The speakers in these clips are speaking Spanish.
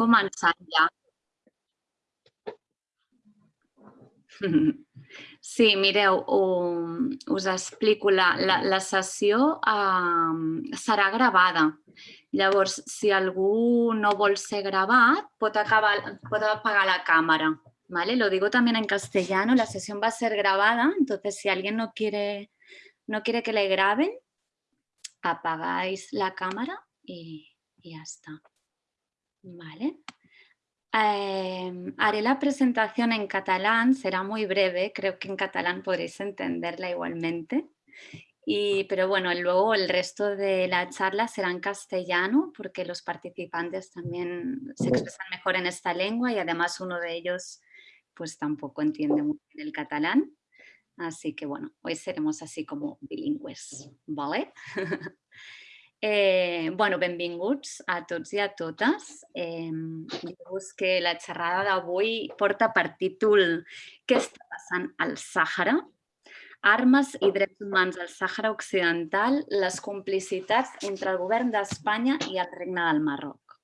començant ja. Sí, mireu, us explico. La, la, la sessió eh, serà gravada. Si algú no vol ser gravat, pot, acabar, pot apagar la càmera. ¿vale? Lo digo también en castellano, la sesión va a ser grabada, entonces si alguien no quiere, no quiere que le graben, apagáis la cámara y, y ya está. ¿Vale? Eh, haré la presentación en catalán, será muy breve, creo que en catalán podréis entenderla igualmente. Y, pero bueno, luego el resto de la charla será en castellano porque los participantes también se expresan mejor en esta lengua y además uno de ellos pues tampoco entiende muy bien el catalán. Así que bueno, hoy seremos así como bilingües, ¿vale? Eh, bueno, benvinguts a tots i a totes. Eh, Dir-vos que la xerrada d'avui porta per títol Què està passant al Sàhara? Armes i drets humans al Sàhara Occidental, les complicitats entre el govern d'Espanya i el Regne del Marroc.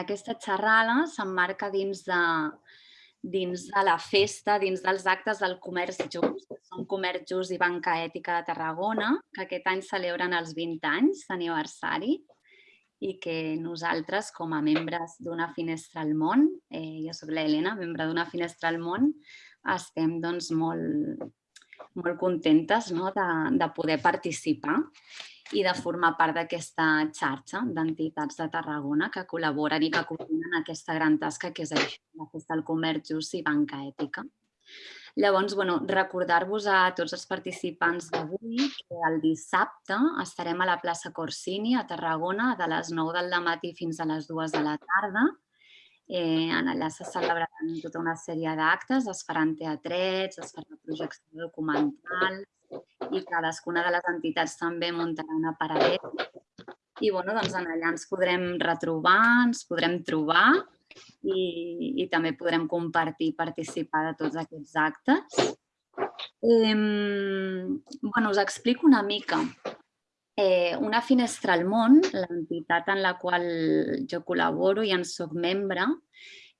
Aquesta xerrada s'emmarca dins de, dins de la festa, dins dels actes del Comerç Just, que són Comerç Just i Banca Ètica de Tarragona, que aquest any celebren els 20 anys d'aniversari i que nosaltres, com a membres d'Una Finestra al Món, eh, jo soc l'Helena, membre d'Una Finestra al Món, estem doncs, molt, molt contentes no? de, de poder participar i de formar part d'aquesta xarxa d'entitats de Tarragona que col·laboren i que coordinen aquesta gran tasca que és això, la Festa del Comerç Just i Banca Ètica. Llavors, bueno, recordar-vos a tots els participants d'avui que el dissabte estarem a la plaça Corsini a Tarragona de les 9 del matí fins a les 2 de la tarda. Eh, allà se celebraran tota una sèrie d'actes, es faran teatrets, es farà projecció documental, i cadascuna de les entitats també muntarà una paradeta. I bueno, doncs allà ens podrem retrobar, ens podrem trobar i, i també podrem compartir i participar de tots aquests actes. Eh, bueno, us explico una mica. Eh, una finestra al món, l'entitat en la qual jo col·laboro i en soc membre,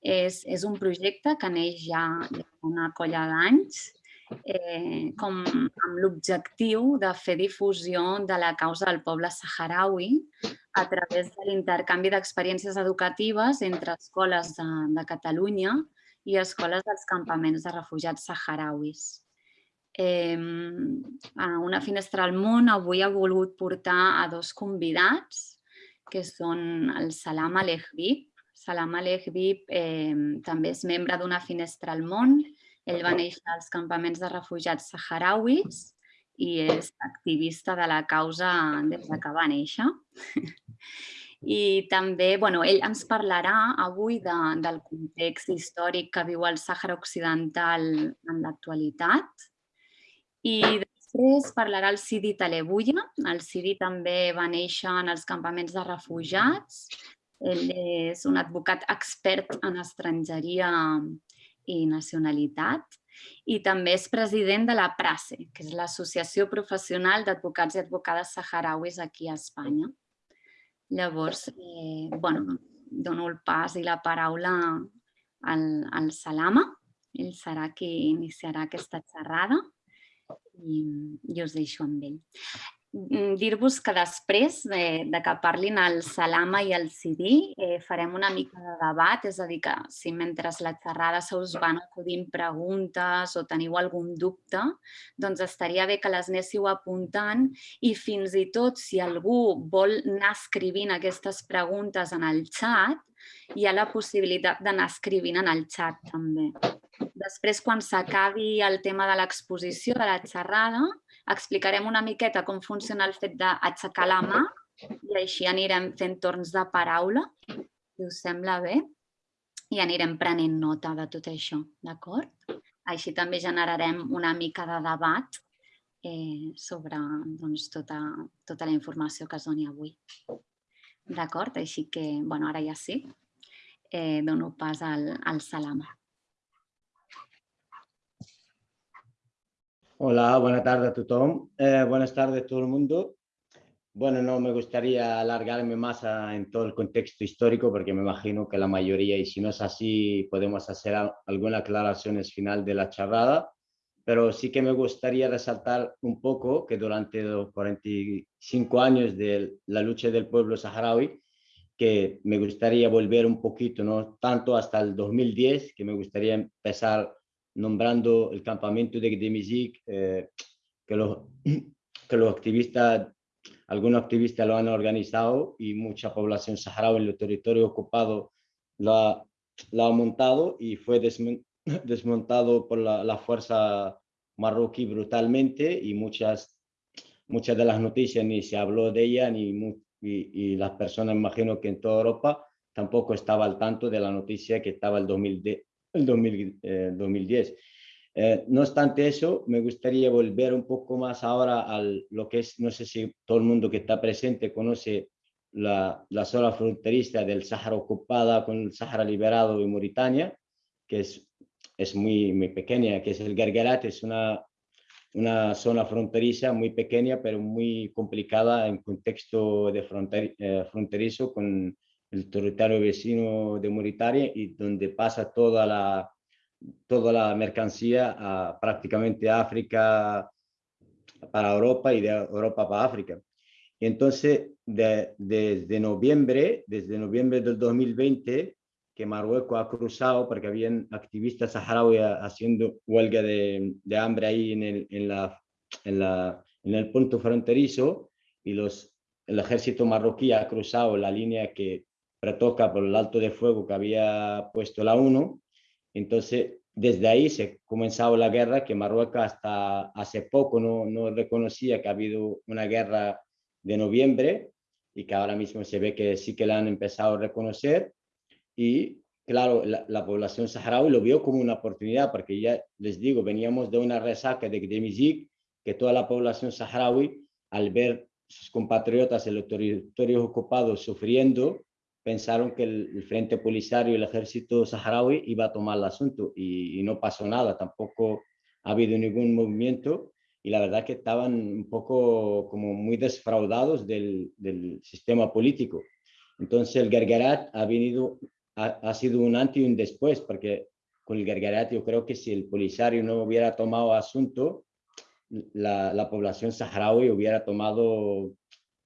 és, és un projecte que neix ja una colla d'anys eh, com amb l'objectiu de fer difusió de la causa del poble saharaui a través de l'intercanvi d'experiències educatives entre escoles de, de Catalunya i escoles dels campaments de refugiats saharauis. Eh, a una finestra al món avui ha volgut portar a dos convidats, que són el Salam Alehbib. Salam Alehbib eh, també és membre d'una finestra al món ell va néixer als campaments de refugiats saharauis i és activista de la causa des que va néixer. I també, bueno, ell ens parlarà avui de, del context històric que viu el Sàhara Occidental en l'actualitat. I després parlarà el Sidi Talebuya. El Sidi també va néixer en els campaments de refugiats. Ell és un advocat expert en estrangeria i nacionalitat i també és president de la PRACE, que és l'Associació Professional d'Advocats i Advocades Saharauis aquí a Espanya. Llavors, eh, bueno, dono el pas i la paraula al, al Salama. Ell serà qui iniciarà aquesta xerrada i, i us deixo amb ell. Mm, dir-vos que després de, de que parlin el Salama i el Sidi eh, farem una mica de debat, és a dir que si mentre la xerrada se us van acudint preguntes o teniu algun dubte, doncs estaria bé que les anéssiu apuntant i fins i tot si algú vol anar escrivint aquestes preguntes en el xat, hi ha la possibilitat d'anar escrivint en el xat també. Després, quan s'acabi el tema de l'exposició de la xerrada, explicarem una miqueta com funciona el fet d'aixecar la mà i així anirem fent torns de paraula, si us sembla bé, i anirem prenent nota de tot això, d'acord? Així també generarem una mica de debat eh, sobre doncs, tota, tota la informació que es doni avui. D'acord? Així que, bueno, ara ja sí, eh, dono pas al, al Salama. Hola, buenas tardes a todos. Eh, buenas tardes a todo el mundo. bueno, no me gustaría alargarme más en todo el contexto histórico porque me imagino que la mayoría, y si no es así, podemos hacer algunas aclaraciones final de la charrada, pero sí que me gustaría resaltar un poco que durante los 45 años de la lucha del pueblo saharaui, que me gustaría volver un poquito, no tanto hasta el 2010, que me gustaría empezar nombrando el campamento de Gdemizik, eh, que, los, que los activistas algunos activistas lo han organizado y mucha población saharaui en los territorios ocupados lo ha, lo ha montado y fue desmontado por la, fuerza marroquí brutalmente y muchas, muchas de las noticias ni se habló de ella ni y, las personas, imagino que en toda Europa, tampoco estaba al tanto de la noticia que estaba el, 2010. El 2010. Eh, no obstante eso, me gustaría volver un poco más ahora a lo que es, no sé si todo el mundo que está presente conoce la, la zona fronteriza del Sáhara ocupada con el Sáhara liberado y Mauritania, que es, es muy, muy pequeña, que es el Gergerat, es una, una zona fronteriza muy pequeña, pero muy complicada en contexto de eh, fronterizo con el territorio vecino de Mauritania y donde pasa toda la toda la mercancía a prácticamente África para Europa y de Europa para África. Y entonces, desde noviembre, desde noviembre del 2020, que Marruecos ha cruzado, porque habían activistas saharauis haciendo huelga de, de hambre ahí en el, en, la, en, la, en el punto fronterizo, y los, el ejército marroquí ha cruzado la línea que pretoca por el alto de fuego que había puesto la ONU, entonces, desde ahí se comenzado la guerra que Marruecos hasta hace poco no, no reconocía que ha habido una guerra de noviembre y que ahora mismo se ve que sí que la han empezado a reconocer. Y claro, la, población saharaui lo vio como una oportunidad, porque ya les digo, veníamos de una resaca de Gdemizik, que toda la población saharaui, al ver sus compatriotas en los territorios ocupados sufriendo, pensaron que el, Frente Polisario y el ejército saharaui iba a tomar el asunto y, no pasó nada, tampoco ha habido ningún movimiento y la verdad que estaban un poco como muy desfraudados del, sistema político. Entonces el Gergerat ha, venido, ha, sido un antes y un después, porque con el Gergerat yo creo que si el Polisario no hubiera tomado asunto, la, la población saharaui hubiera tomado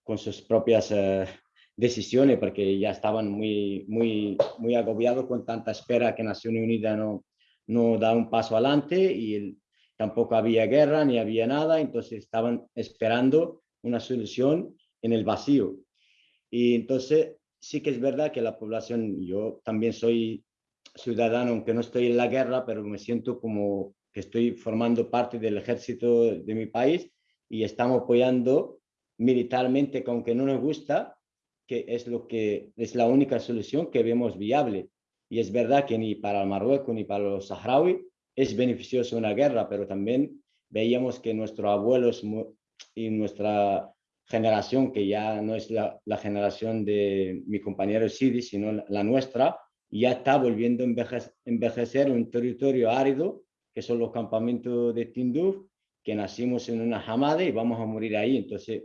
con sus propias... Eh, decisiones porque ya estaban muy, muy, muy agobiados con tanta espera que Naciones Unidas no, no da un paso adelante y tampoco había guerra ni había nada, entonces estaban esperando una solución en el vacío. Y entonces sí que es verdad que la población, yo también soy ciudadano, aunque no estoy en la guerra, pero me siento como que estoy formando parte del ejército de mi país y estamos apoyando militarmente, que aunque no nos gusta, que es, lo que, es la única solución que vemos viable. Y es verdad que ni para Marruecos ni para los saharauis es beneficioso una guerra, pero también veíamos que nuestros abuelos y nuestra generación, que ya no es la, generación de mi compañero Sidi, sino la nuestra, ya está volviendo a envejecer, envejecer un territorio árido, que son los campamentos de Tinduf, que nacimos en una jamada y vamos a morir ahí. Entonces,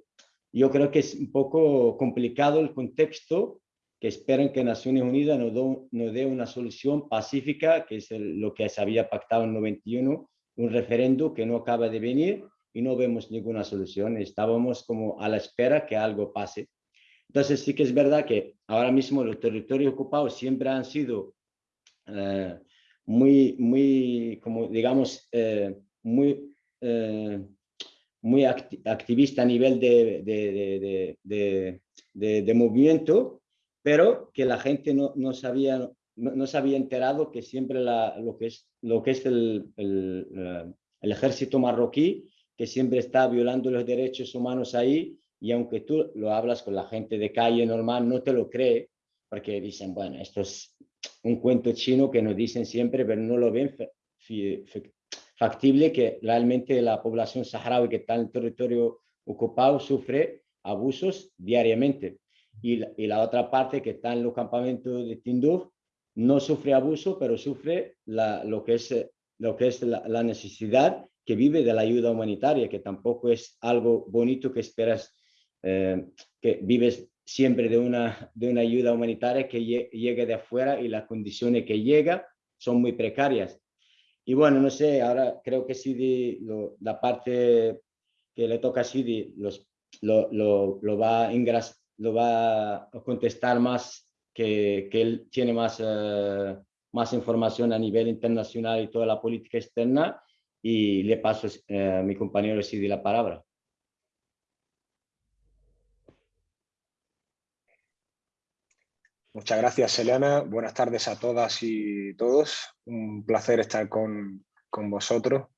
yo creo que es un poco complicado el contexto que esperan que Naciones Unidas nos, dé una solución pacífica, que es lo que se había pactado en 91, un referendo que no acaba de venir y no vemos ninguna solución. Estábamos como a la espera que algo pase. Entonces sí que es verdad que ahora mismo los territorios ocupados siempre han sido eh, muy, muy, como digamos, eh, muy eh, muy activista a nivel de, de, de, de, movimiento, pero que la gente no, no sabía, no, se había enterado que siempre la, lo que es, lo que es el, el, el, ejército marroquí, que siempre está violando los derechos humanos ahí, y aunque tú lo hablas con la gente de calle normal, no te lo cree, porque dicen, bueno, esto es un cuento chino que nos dicen siempre, pero no lo ven factible que realmente la población saharaui que está en el territorio ocupado sufre abusos diariamente. Y la, otra parte que está en los campamentos de Tinduf no sufre abuso, pero sufre lo que es, lo que es la, necesidad que vive de la ayuda humanitaria, que tampoco es algo bonito que esperas que vives siempre de una, de una ayuda humanitaria que llegue de afuera y las condiciones que llega son muy precarias. Y bueno, no sé, ahora creo que sí la parte que le toca a Sidi lo, lo, lo, va a lo va a contestar más, que, que él tiene más, uh, más información a nivel internacional y toda la política externa y le paso uh, a mi compañero Sidi la palabra. Muchas gracias, Elena. Buenas tardes a todas y todos. Un placer estar con, con vosotros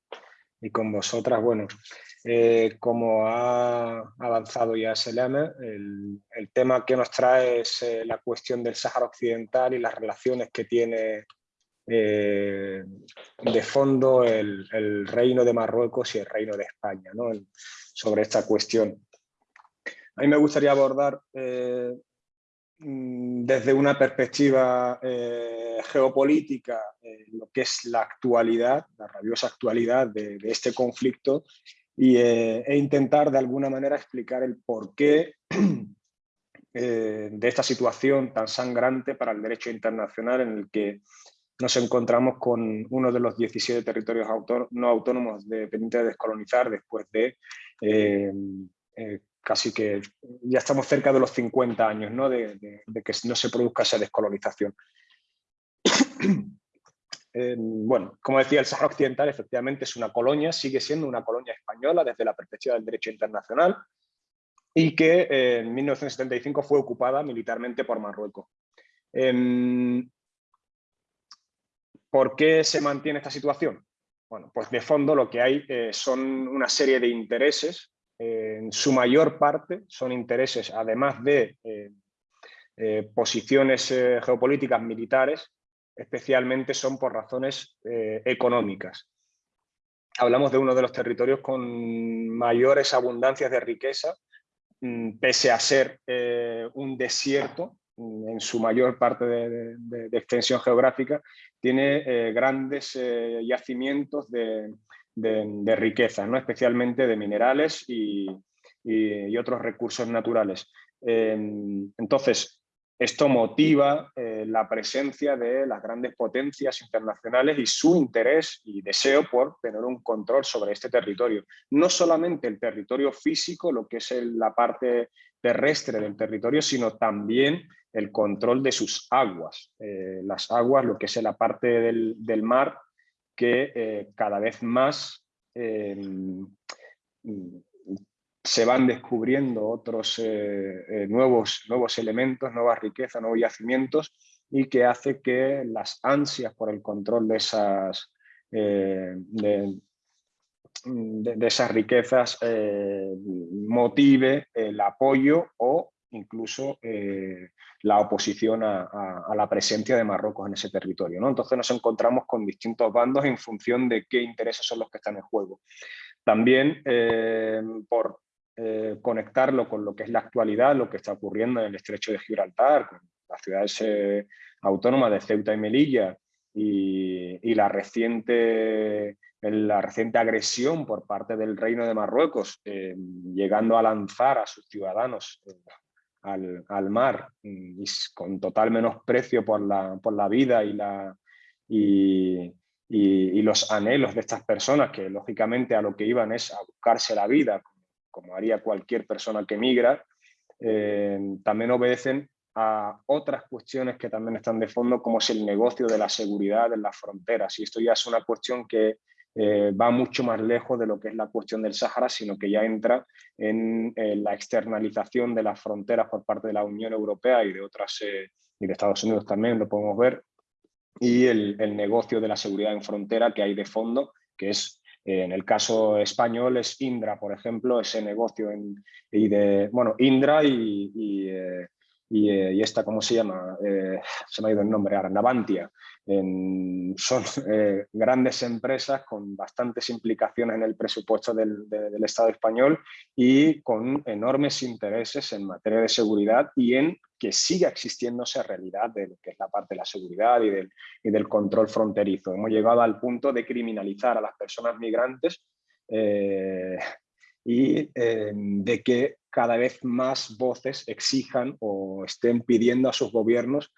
y con vosotras. Bueno, eh, como ha avanzado ya Selena, el, tema que nos trae es eh, la cuestión del Sáhara Occidental y las relaciones que tiene eh, de fondo el, Reino de Marruecos y el Reino de España ¿no? sobre esta cuestión. A mí me gustaría abordar desde una perspectiva eh, geopolítica eh, lo que es la actualidad, la rabiosa actualidad de, de este conflicto y, eh, e intentar de alguna manera explicar el porqué de esta situación tan sangrante para el derecho internacional en el que nos encontramos con uno de los 17 territorios no autónomos dependientes de descolonizar después de casi que ya estamos cerca de los 50 años ¿no? de, que no se produzca esa descolonización. eh, bueno, como decía, el Sahara Occidental efectivamente es una colonia, sigue siendo una colonia española desde la perspectiva del derecho internacional y que eh, en 1975 fue ocupada militarmente por Marruecos. Eh, ¿Por qué se mantiene esta situación? Bueno, pues de fondo lo que hay eh, son una serie de intereses en su mayor parte son intereses, además de eh, eh, posiciones eh, geopolíticas militares, especialmente son por razones económicas. Hablamos de uno de los territorios con mayores abundancias de riqueza, mm, pese a ser un desierto, mm, en su mayor parte de, extensión geográfica, tiene grandes yacimientos de, de, de riqueza, ¿no? especialmente de minerales y, y, otros recursos naturales. Eh, entonces, esto motiva eh, la presencia de las grandes potencias internacionales y su interés y deseo por tener un control sobre este territorio. No solamente el territorio físico, lo que es la parte terrestre del territorio, sino también el control de sus aguas. Eh, las aguas, lo que es la parte del, del mar que eh, cada vez más eh, se van descubriendo otros eh, nuevos, nuevos elementos, nuevas riquezas, nuevos yacimientos y que hace que las ansias por el control de esas, de, esas riquezas motive el apoyo o incluso eh, la oposición a, la presencia de Marruecos en ese territorio. ¿no? Entonces nos encontramos con distintos bandos en función de qué intereses son los que están en juego. También eh, por eh, conectarlo con lo que es la actualidad, lo que está ocurriendo en el estrecho de Gibraltar, con las ciudades eh, autónomas de Ceuta y Melilla y, y la reciente la reciente agresión por parte del Reino de Marruecos, llegando a lanzar a sus ciudadanos al, al mar y con total menosprecio por la, por la vida y, la, y, y, los anhelos de estas personas, que lógicamente a lo que iban es a buscarse la vida, como, como haría cualquier persona que migra, eh, también obedecen a otras cuestiones que también están de fondo, como es el negocio de la seguridad en las fronteras. Y esto ya es una cuestión que eh, va mucho más lejos de lo que es la cuestión del Sáhara, sino que ya entra en eh, la externalización de las fronteras por parte de la Unión Europea y de otras, eh, y de Estados Unidos también, lo podemos ver, y el, el, negocio de la seguridad en frontera que hay de fondo, que es, en el caso español, es Indra, por ejemplo, ese negocio en, y de, bueno, Indra y eh, y, esta, ¿cómo se llama? Eh, se me ha ido el nombre ahora, Navantia. Son eh, grandes empresas con bastantes implicaciones en el presupuesto del, de, del, Estado español y con enormes intereses en materia de seguridad y en que siga existiendo esa realidad de lo que es la parte de la seguridad y del, control fronterizo. Hemos llegado al punto de criminalizar a las personas migrantes y eh, de que cada vez más voces exijan o estén pidiendo a sus gobiernos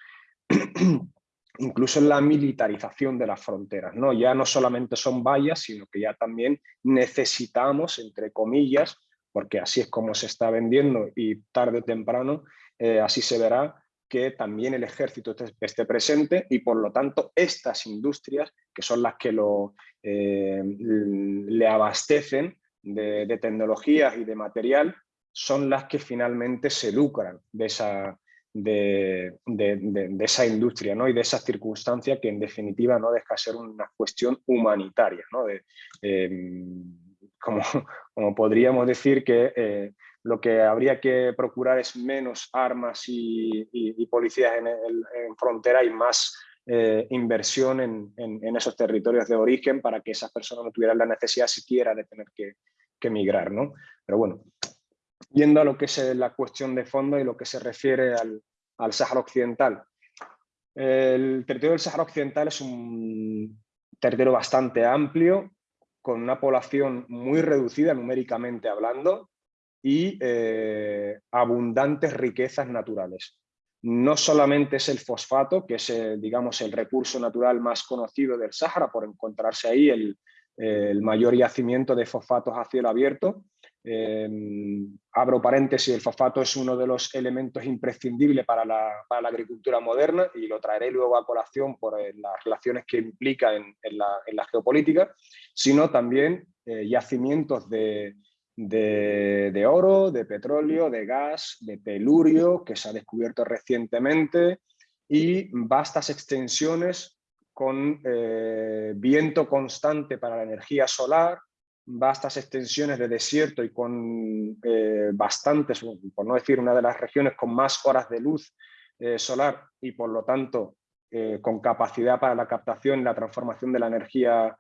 incluso la militarización de las fronteras. ¿no? Ya no solamente son vallas, sino que ya también necesitamos, entre comillas, porque así es como se está vendiendo y tarde o temprano eh, así se verá, que también el ejército esté presente y por lo tanto estas industrias, que son las que lo, eh, le abastecen de, de, tecnologías y de material, son las que finalmente se lucran de esa, de, esa industria ¿no? y de esa circunstancia que en definitiva no deja de ser una cuestión humanitaria. ¿no? Em, como, como, podríamos decir que eh, lo que habría que procurar es menos armas y, policías en, frontera y más eh, inversión en, esos territorios de origen para que esas personas no tuvieran la necesidad siquiera de tener que, migrar. ¿no? Pero bueno, Yendo a lo que es eh, la cuestión de fondo y lo que se refiere al, al Sáhara Occidental. El territorio del Sáhara Occidental es un territorio bastante amplio, con una población muy reducida numéricamente hablando y eh, abundantes riquezas naturales. No solamente es el fosfato, que es eh, digamos, el recurso natural más conocido del Sáhara, por encontrarse ahí el, el mayor yacimiento de fosfatos a cielo abierto, Em, abro paréntesis, el fosfato es uno de los elementos imprescindibles para la, agricultura moderna y lo traeré luego a colación por eh, las relaciones que implica en, la, geopolítica, sino también eh, yacimientos de, de, oro, de petróleo, de gas, de telurio, que se ha descubierto recientemente, y vastas extensiones con eh, viento constante para la energía solar, vastas extensiones de desierto y con eh, bastantes, por no decir una de las regiones con más horas de luz eh, solar y por lo tanto con capacidad para la captación y la transformación de la energía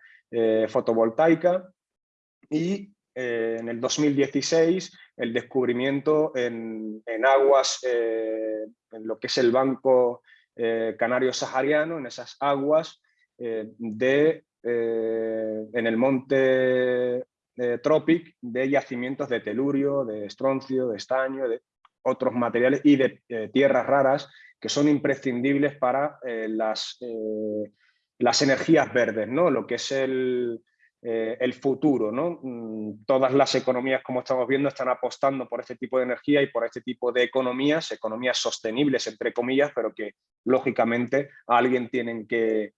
fotovoltaica. Y en el 2016 el descubrimiento en, en aguas, en lo que es el Banco Canario Sahariano, en esas aguas de eh, en el monte eh, Tropic de yacimientos de telurio, de estroncio, de estaño, de otros materiales y de eh, tierras raras que son imprescindibles para las, las energías verdes, ¿no? lo que es el, el futuro. ¿no? Mm, todas las economías, como estamos viendo, están apostando por este tipo de energía y por este tipo de economías, economías sostenibles, entre comillas, pero que lógicamente alguien tienen que,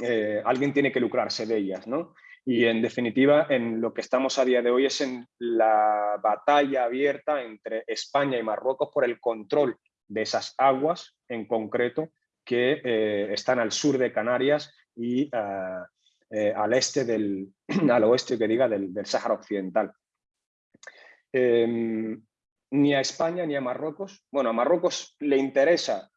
eh, alguien tiene que lucrarse de ellas. ¿no? Y en definitiva, en lo que estamos a día de hoy es en la batalla abierta entre España y Marruecos por el control de esas aguas en concreto que eh, están al sur de Canarias y ah, eh, al este del, al oeste que diga del, del Sáhara Occidental. Em, ni a España ni a Marruecos, bueno, a Marruecos le interesa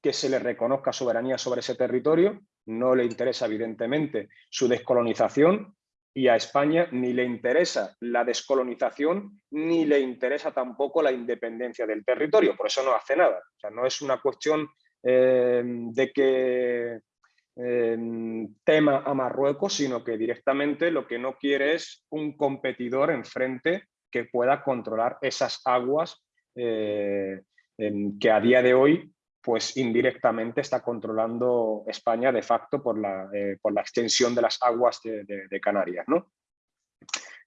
que se le reconozca soberanía sobre ese territorio, no le interesa evidentemente su descolonización y a España ni le interesa la descolonización ni le interesa tampoco la independencia del territorio, por eso no hace nada. No es una cuestión eh, de que tema a Marruecos, sino que directamente lo que no quiere es un competidor enfrente que pueda controlar esas aguas eh, que a día de hoy pues indirectamente está controlando España de facto por la, eh, por la extensión de las aguas de, Canarias.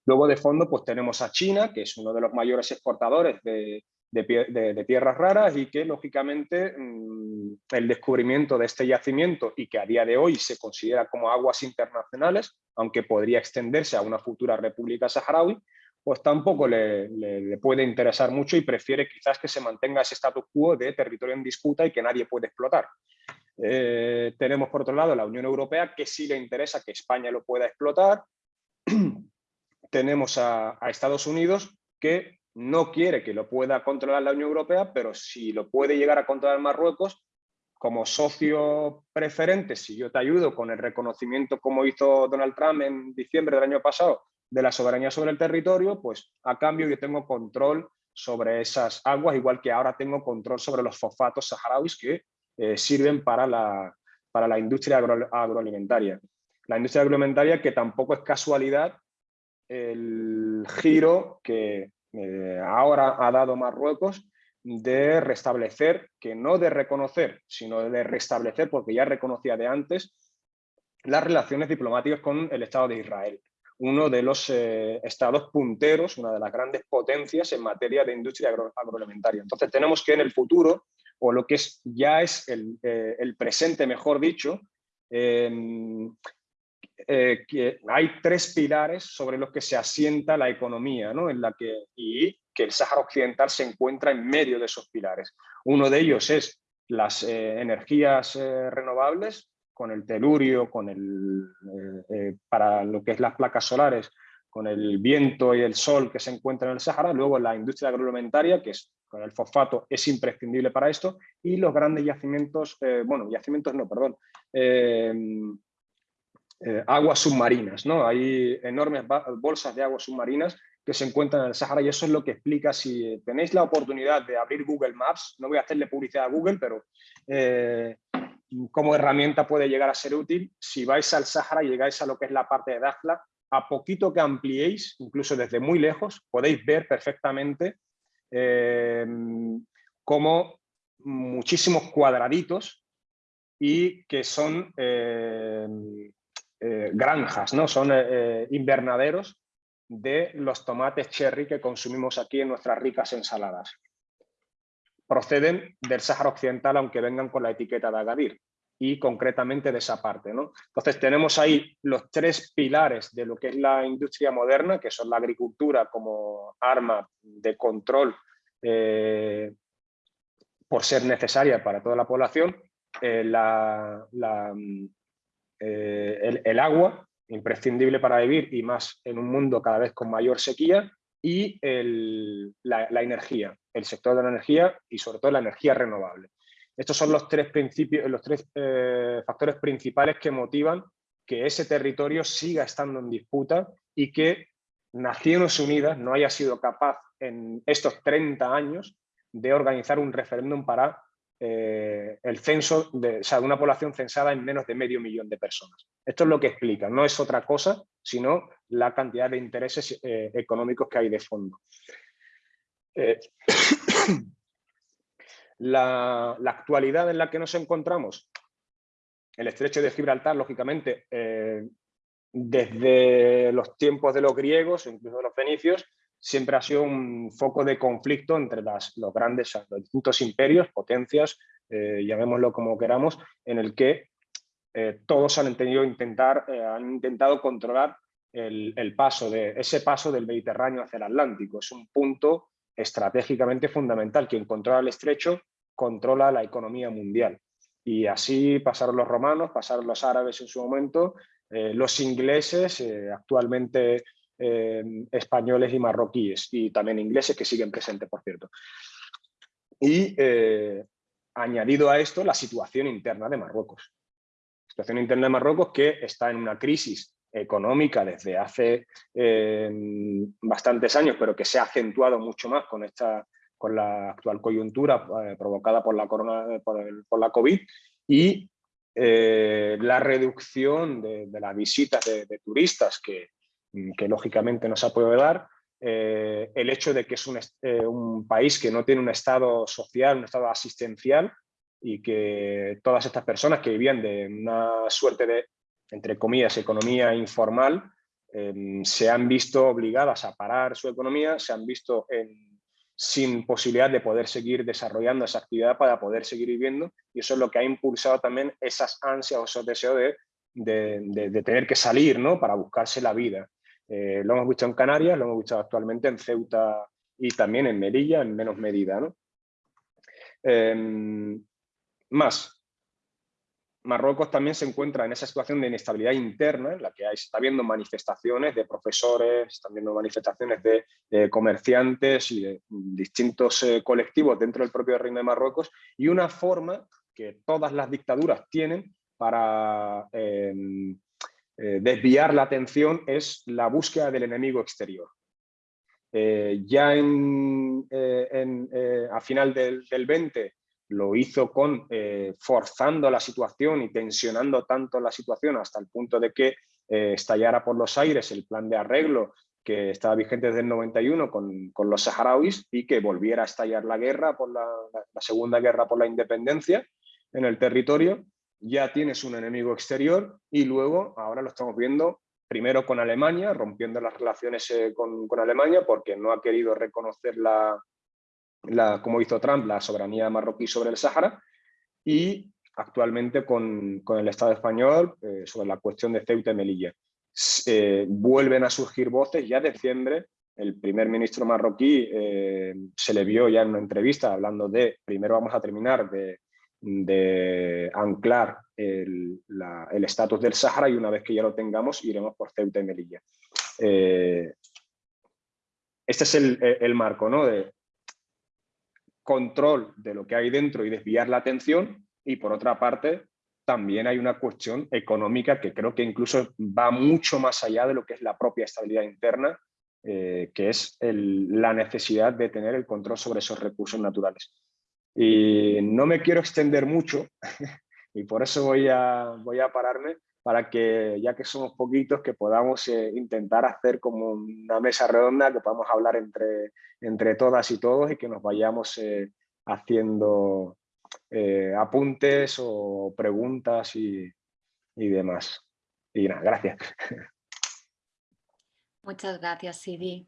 Luego de fondo pues tenemos a China, que es uno de los mayores exportadores de, de tierras raras y que lógicamente mm, el descubrimiento de este yacimiento y que a día de hoy se considera como aguas internacionales, aunque podría extenderse a una futura república saharaui, pues tampoco le, puede interesar mucho y prefiere quizás que se mantenga ese status quo de territorio en disputa y que nadie puede explotar. Eh, tenemos por otro lado la Unión Europea que sí le interesa que España lo pueda explotar. tenemos a, Estados Unidos que no quiere que lo pueda controlar la Unión Europea, pero si lo puede llegar a controlar Marruecos, como socio preferente, si yo te ayudo con el reconocimiento como hizo Donald Trump en diciembre del año pasado de la soberanía sobre el territorio, pues a cambio yo tengo control sobre esas aguas, igual que ahora tengo control sobre los fosfatos saharauis que eh, sirven para la, para la industria agroalimentaria. La industria agroalimentaria que tampoco es casualidad el giro que ahora ha dado Marruecos de restablecer, que no de reconocer, sino de restablecer, porque ya reconocía de antes, las relaciones diplomáticas con el Estado de Israel, uno de los eh, estados punteros, una de las grandes potencias en materia de industria agroalimentaria. Entonces tenemos que en el futuro, o lo que es, ya es el, eh, presente, mejor dicho, eh, que hay tres pilares sobre los que se asienta la economía, ¿no? en la que, y que el Sáhara Occidental se encuentra en medio de esos pilares. Uno de ellos es las energías renovables, con el telurio, con el, eh, eh, para lo que es las placas solares, con el viento y el sol que se encuentra en el Sahara, luego la industria agroalimentaria, que es con el fosfato es imprescindible para esto, y los grandes yacimientos, eh, bueno, yacimientos no, perdón, aguas submarinas, ¿no? Hay enormes bolsas de aguas submarinas que se encuentran en el Sahara y eso es lo que explica si tenéis la oportunidad de abrir Google Maps, no voy a hacerle publicidad a Google, pero como herramienta puede llegar a ser útil. Si vais al Sahara y llegáis a lo que es la parte de Dakhla, a poquito que ampliéis, incluso desde muy lejos, podéis ver perfectamente eh, como muchísimos cuadraditos y que son eh, eh, granjas, ¿no? son invernaderos de los tomates cherry que consumimos aquí en nuestras ricas ensaladas proceden del Sáhara Occidental, aunque vengan con la etiqueta de Agadir, y concretamente de esa parte. ¿no? Entonces tenemos ahí los tres pilares de lo que es la industria moderna, que son la agricultura como arma de control eh, por ser necesaria para toda la población, eh, eh, el, agua, imprescindible para vivir y más en un mundo cada vez con mayor sequía, y la, energía, el sector de la energía y sobre todo la energía renovable. Estos son los tres, principios, los tres eh, factores principales que motivan que ese territorio siga estando en disputa y que Naciones Unidas no haya sido capaz en estos 30 años de organizar un referéndum para eh, el censo de, de, una población censada en menos de medio millón de personas. Esto es lo que explica, no es otra cosa, sino la cantidad de intereses eh, económicos que hay de fondo. Eh, la, actualidad en la que nos encontramos, el estrecho de Gibraltar, lógicamente, desde los tiempos de los griegos, incluso de los fenicios, siempre ha sido un foco de conflicto entre las, los grandes, los distintos imperios, potencias, eh, llamémoslo como queramos, en el que eh, todos han, intentar, eh, han intentado controlar el, el, paso de, ese paso del Mediterráneo hacia el Atlántico. Es un punto estratégicamente fundamental. Quien controla el estrecho controla la economía mundial. Y así pasaron los romanos, pasaron los árabes en su momento, los ingleses, actualmente eh, españoles y marroquíes, y también ingleses que siguen presentes, por cierto. Y eh, añadido a esto, la situación interna de Marruecos. La situación interna de Marruecos que está en una crisis económica desde hace eh, bastantes años, pero que se ha acentuado mucho más con, esta, con la actual coyuntura provocada por la, corona, por, la COVID y la reducción de, las visitas de turistas que, que lógicamente no se ha podido dar, eh, el hecho de que es eh, un, país que no tiene un estado social, un estado asistencial y que todas estas personas que vivían de una suerte de, entre comillas, economía informal, em, se han visto obligadas a parar su economía, se han visto sin posibilidad de poder seguir desarrollando esa actividad para poder seguir viviendo y eso es lo que ha impulsado también esas ansias o esos deseos de, de, de tener que salir ¿no? para buscarse la vida. Eh, lo hemos visto en Canarias, lo hemos visto actualmente en Ceuta y también en Melilla, en menos medida. Em, más, Marruecos también se encuentra en esa situación de inestabilidad interna, en la que está habiendo manifestaciones de profesores, están viendo manifestaciones de, comerciantes y de distintos eh, colectivos dentro del propio Reino de Marruecos, y una forma que todas las dictaduras tienen para em, eh, desviar la atención es la búsqueda del enemigo exterior. Eh, ya en, eh, a final del, 20 lo hizo con forzando la situación y tensionando tanto la situación hasta el punto de que estallara por los aires el plan de arreglo que estaba vigente desde el 91 con, con, los saharauis y que volviera a estallar la guerra, por la, la, segunda guerra por la independencia en el territorio, ya tienes un enemigo exterior y luego ahora lo estamos viendo primero con Alemania, rompiendo las relaciones eh, con, con, Alemania porque no ha querido reconocer la, la, como hizo Trump, la soberanía marroquí sobre el Sáhara y actualmente con, con el Estado español eh, sobre la cuestión de Ceuta y Melilla. Eh, vuelven a surgir voces ya de diciembre. El primer ministro marroquí se le vio ya en una entrevista hablando de, primero vamos a terminar de, de anclar el estatus del Sáhara y una vez que ya lo tengamos iremos por Ceuta y Melilla. este es el, el, marco ¿no? de control de lo que hay dentro y desviar la atención y por otra parte también hay una cuestión económica que creo que incluso va mucho más allá de lo que es la propia estabilidad interna, eh, que es la necesidad de tener el control sobre esos recursos naturales. Y no me quiero extender mucho y por eso voy a, voy a pararme para que, ya que somos poquitos, que podamos eh, intentar hacer como una mesa redonda, que podamos hablar entre, entre todas y todos y que nos vayamos eh, haciendo eh, apuntes o preguntas y, demás. Y nada, gracias. Muchas gracias, Sidi.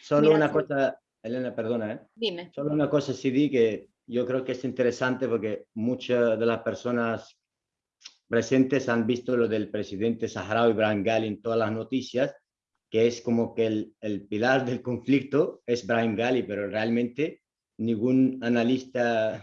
Solo una cosa, Elena, perdona, ¿eh? Dime. Solo una cosa, Sidi, que yo creo que es interesante porque muchas de las personas presentes han visto lo del presidente saharaui Brian Gali en todas las noticias, que es como que el, el pilar del conflicto es Brian Gali, pero realmente ningún analista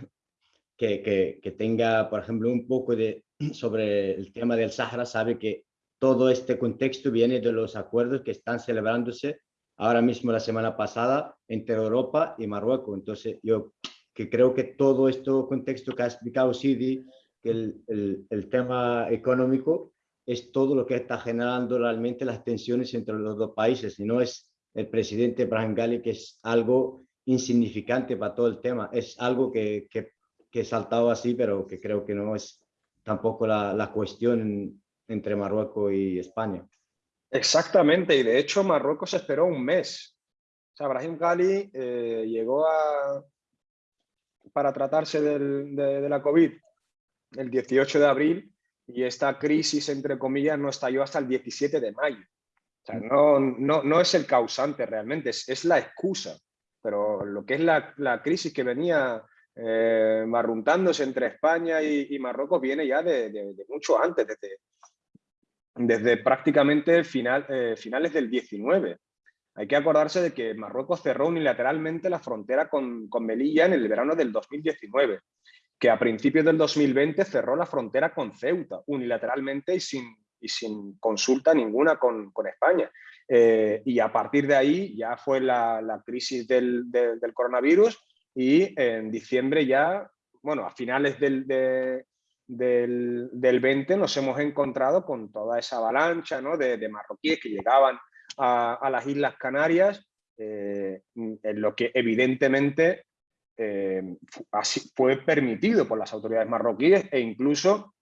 que, que, tenga, por ejemplo, un poco de sobre el tema del Sahara sabe que todo este contexto viene de los acuerdos que están celebrándose ahora mismo la semana pasada entre Europa y Marruecos. Entonces, yo que creo que todo este contexto que ha explicado Sidi, que el, el, el, tema económico es todo lo que está generando realmente las tensiones entre los dos países y no es el presidente Brahim Ghali, que es algo insignificante para todo el tema, es algo que, que que he saltado así, pero que creo que no es tampoco la, la cuestión entre Marruecos y España. Exactamente, y de hecho Marruecos esperó un mes. O sea, Brahim Ghali eh, llegó a, para tratarse del, de, la COVID el 18 de abril y esta crisis, entre comillas, no estalló hasta el 17 de mayo. O sea, no, no, no es el causante realmente, es, es, la excusa. Pero lo que es la, la crisis que venía eh, marruntándose entre España y, Marruecos viene ya de, mucho antes, desde, desde prácticamente final, eh, finales del 19. Hay que acordarse de que Marruecos cerró unilateralmente la frontera con, con Melilla en el verano del 2019, que a principios del 2020 cerró la frontera con Ceuta unilateralmente y sin, y sin consulta ninguna con, con España. Eh, y a partir de ahí ya fue la, crisis del, del coronavirus y en diciembre ya, bueno, a finales del, del, del, 20 nos hemos encontrado con toda esa avalancha ¿no? de, de, marroquíes que llegaban a, las Islas Canarias, eh, en lo que evidentemente eh, fue permitido por las autoridades marroquíes e incluso,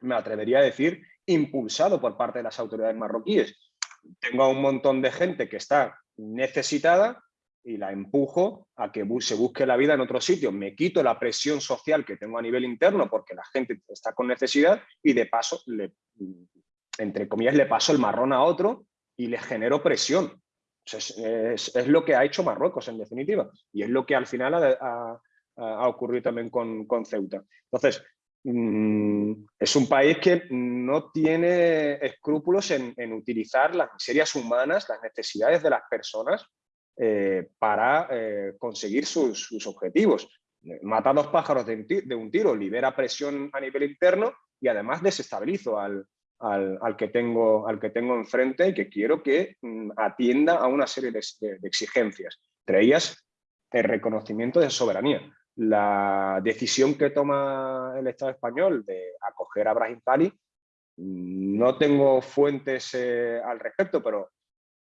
me atrevería a decir, impulsado por parte de las autoridades marroquíes. Tengo a un montón de gente que está necesitada y la empujo a que se busque la vida en otro sitio. Me quito la presión social que tengo a nivel interno porque la gente está con necesidad y de paso, entre comillas, le paso el marrón a otro y le genero presión. Es, es, lo que ha hecho Marruecos, en definitiva, y es lo que al final ha, ocurrido también con, con Ceuta. Entonces, mm, es un país que no tiene escrúpulos en, en utilizar las miserias humanas, las necesidades de las personas eh, para eh, conseguir sus, sus, objetivos. Mata dos pájaros de, de, un tiro, libera presión a nivel interno y además desestabilizo al, al, que, tengo, al que tengo enfrente y que quiero que mm, atienda a una serie de, exigencias, entre ellas el reconocimiento de soberanía. La decisión que toma el Estado español de acoger a Brahim Ghali, mm, no tengo fuentes eh, al respecto, pero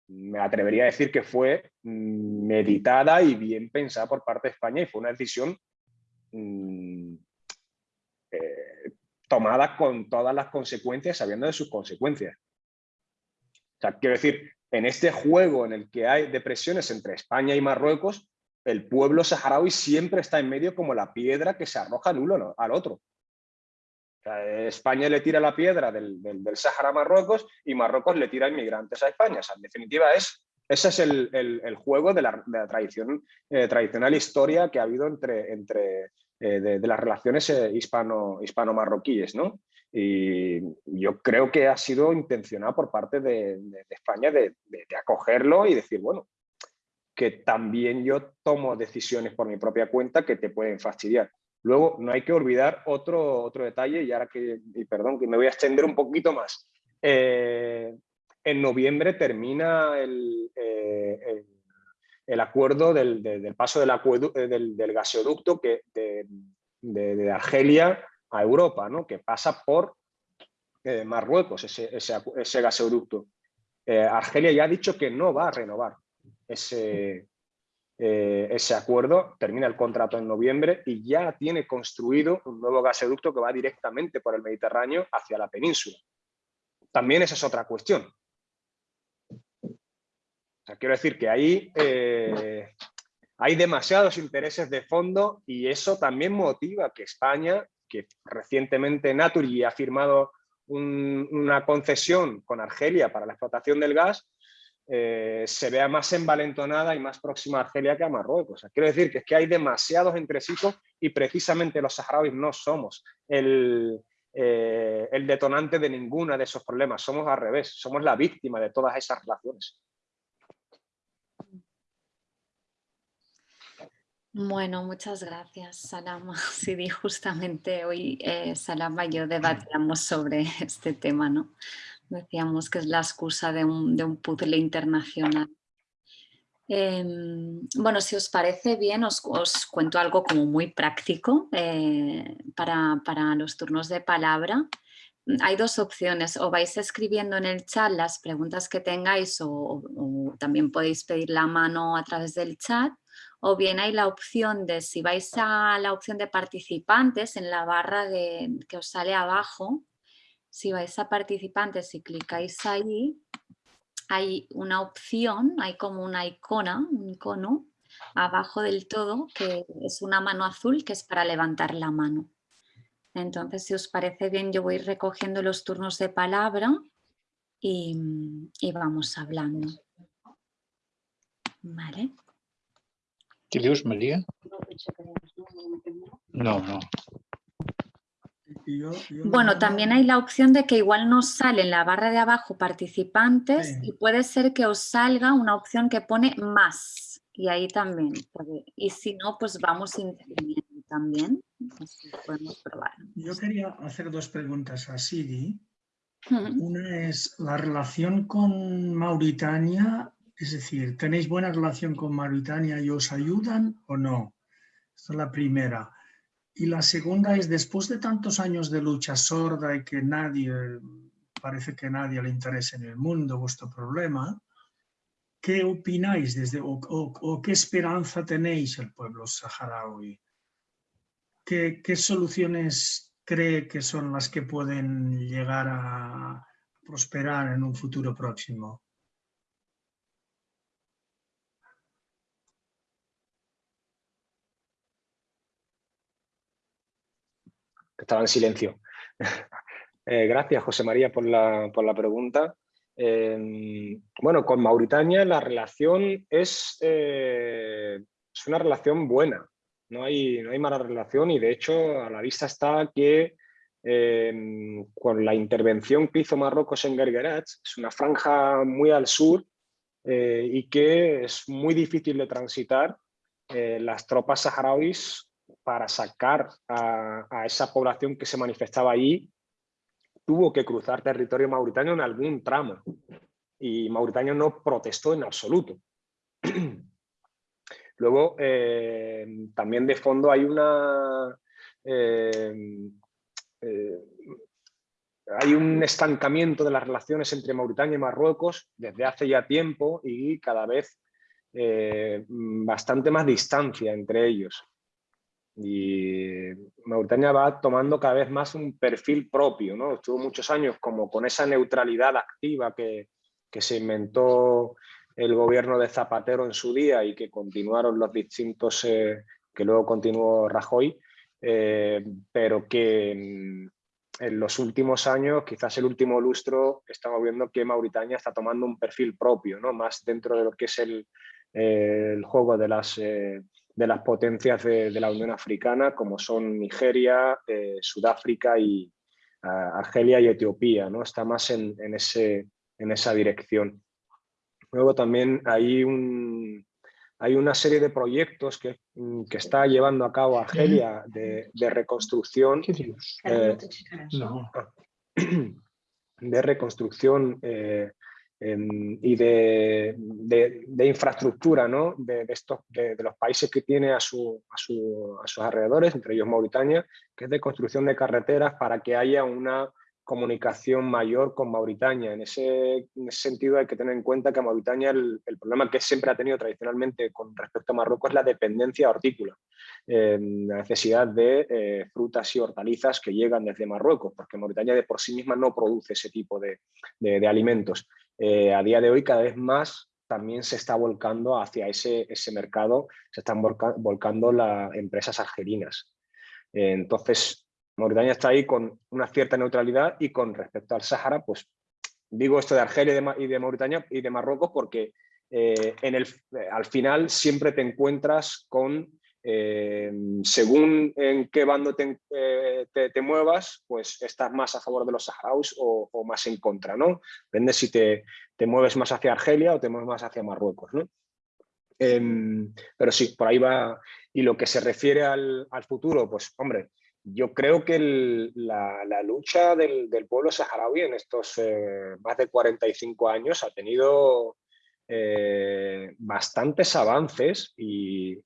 me atrevería a decir que fue mm, meditada y bien pensada por parte de España y fue una decisión eh, tomada con todas las consecuencias, sabiendo de sus consecuencias. O sea, quiero decir, en este juego en el que hay depresiones entre España y Marruecos, el pueblo saharaui siempre está en medio como la piedra que se arroja al uno al otro. España le tira la piedra del, del, Sahara a Marruecos y Marruecos le tira inmigrantes a España. en definitiva, es, ese es el, juego de la, tradición, eh, tradicional historia que ha habido entre, entre eh, de, las relaciones eh, hispano, hispano-marroquíes. ¿no? Y yo creo que ha sido intencionado por parte de, España de, acogerlo y decir, bueno, que también yo tomo decisiones por mi propia cuenta que te pueden fastidiar. Luego, no hay que olvidar otro, otro detalle, y ahora que, y perdón, que me voy a extender un poquito más. Eh, en noviembre termina el, acuerdo del, paso del, del, del, gasoducto que, de, Argelia a Europa, ¿no? que pasa por eh, Marruecos, ese, ese, gasoducto. Argelia ya ha dicho que no va a renovar ese, eh, ese acuerdo, termina el contrato en noviembre y ya tiene construido un nuevo gasoducto que va directamente por el Mediterráneo hacia la península. También esa es otra cuestión. Quiero decir que ahí eh, hay demasiados intereses de fondo y eso también motiva que España, que recientemente Naturi ha firmado una concesión con Argelia para la explotación del gas, eh, se vea más envalentonada y más próxima a Argelia que a Marruecos. quiero decir que es que hay demasiados entresijos y precisamente los saharauis no somos el, eh, el detonante de ninguna de esos problemas, somos al revés, somos la víctima de todas esas relaciones. Bueno, muchas gracias, Salama. Sí, justamente hoy eh, Salama y yo debatíamos sobre este tema, ¿no? Decíamos que es la excusa de un, de puzzle internacional. Em, bueno, si os parece bien, os, cuento algo como muy práctico eh, para, los turnos de palabra. Hay dos opciones, o vais escribiendo en el chat las preguntas que tengáis o, también podéis pedir la mano a través del chat o bien hay la opción de, si vais a la opción de participantes en la barra que os sale abajo, si vais a participantes y clicáis ahí, hay una opción, hay como una icona, un icono, abajo del todo, que es una mano azul que es para levantar la mano. Entonces, si os parece bien, yo voy recogiendo los turnos de palabra y, y vamos hablando. ¿Vale? ¿Qué dios, María? No, no. Bueno, también hay la opción de que igual nos sale en la barra de abajo participantes y puede ser que os salga una opción que pone más y ahí también. y si no, pues vamos interviniendo también. podemos probar. Yo quería hacer dos preguntas a Sidi. Una es la relación con Mauritania, es decir, ¿tenéis buena relación con Mauritania y os ayudan o no? Esta es la primera. Y la segunda es, después de tantos años de lucha sorda y que nadie, parece que nadie le interesa en el mundo vuestro problema, ¿qué opináis desde, o, qué esperanza tenéis el pueblo saharaui? ¿Qué, ¿Qué soluciones cree que son las que pueden llegar a prosperar en un futuro próximo? Estaba en silencio. Eh, gracias, José María, por la, pregunta. Em, bueno, con Mauritania la relación es, eh, es una relación buena, no hay, no hay, mala relación y de hecho a la vista está que em, con la intervención que hizo Marruecos en Gergerat, es una franja muy al sur eh, y que es muy difícil de transitar. las tropas saharauis para sacar a, esa población que se manifestaba ahí, tuvo que cruzar territorio mauritano en algún tramo. Y Mauritania no protestó en absoluto. Luego, eh, también de fondo hay una... Eh, eh, hay un estancamiento de las relaciones entre Mauritania y Marruecos desde hace ya tiempo y cada vez bastante más distancia entre ellos y Mauritania va tomando cada vez más un perfil propio, ¿no? Estuvo muchos años como con esa neutralidad activa que, que se inventó el gobierno de Zapatero en su día y que continuaron los distintos, eh, que luego continuó Rajoy, eh, pero que en, los últimos años, quizás el último lustro, estamos viendo que Mauritania está tomando un perfil propio, ¿no? más dentro de lo que es el, el juego de las, de las potencias de, de, la Unión Africana, como son Nigeria, Sudáfrica y, Argelia y Etiopía, ¿no? Está más en, ese, en esa dirección. Luego también hay, un, hay una serie de proyectos que, mm, que está llevando a cabo Argelia de, de reconstrucción. Eh, de reconstrucción eh, y de, de, infraestructura ¿no? de, estos, de, los países que tiene a, su, a, su, a, sus alrededores, entre ellos Mauritania, que es de construcción de carreteras para que haya una comunicación mayor con Mauritania. En ese, sentido hay que tener en cuenta que Mauritania el, problema que siempre ha tenido tradicionalmente con respecto a Marruecos es la dependencia hortícola, eh, la necesidad de eh, frutas y hortalizas que llegan desde Marruecos, porque Mauritania de por sí misma no produce ese tipo de, alimentos. Eh, a día de hoy cada vez más también se está volcando hacia ese, ese mercado, se están volcando las empresas argelinas. entonces, Mauritania está ahí con una cierta neutralidad y con respecto al Sáhara, pues digo esto de Argelia y de, Mauritania y de Marruecos porque eh, en el, eh, al final siempre te encuentras con, eh, según en qué bando te, te, muevas, pues estás más a favor de los saharauis o, más en contra, ¿no? Depende si te, te, mueves más hacia Argelia o te mueves más hacia Marruecos, ¿no? Em, pero sí, por ahí va. Y lo que se refiere al, al futuro, pues hombre, yo creo que la, lucha del, pueblo saharaui en estos eh, más de 45 años ha tenido eh, bastantes avances y,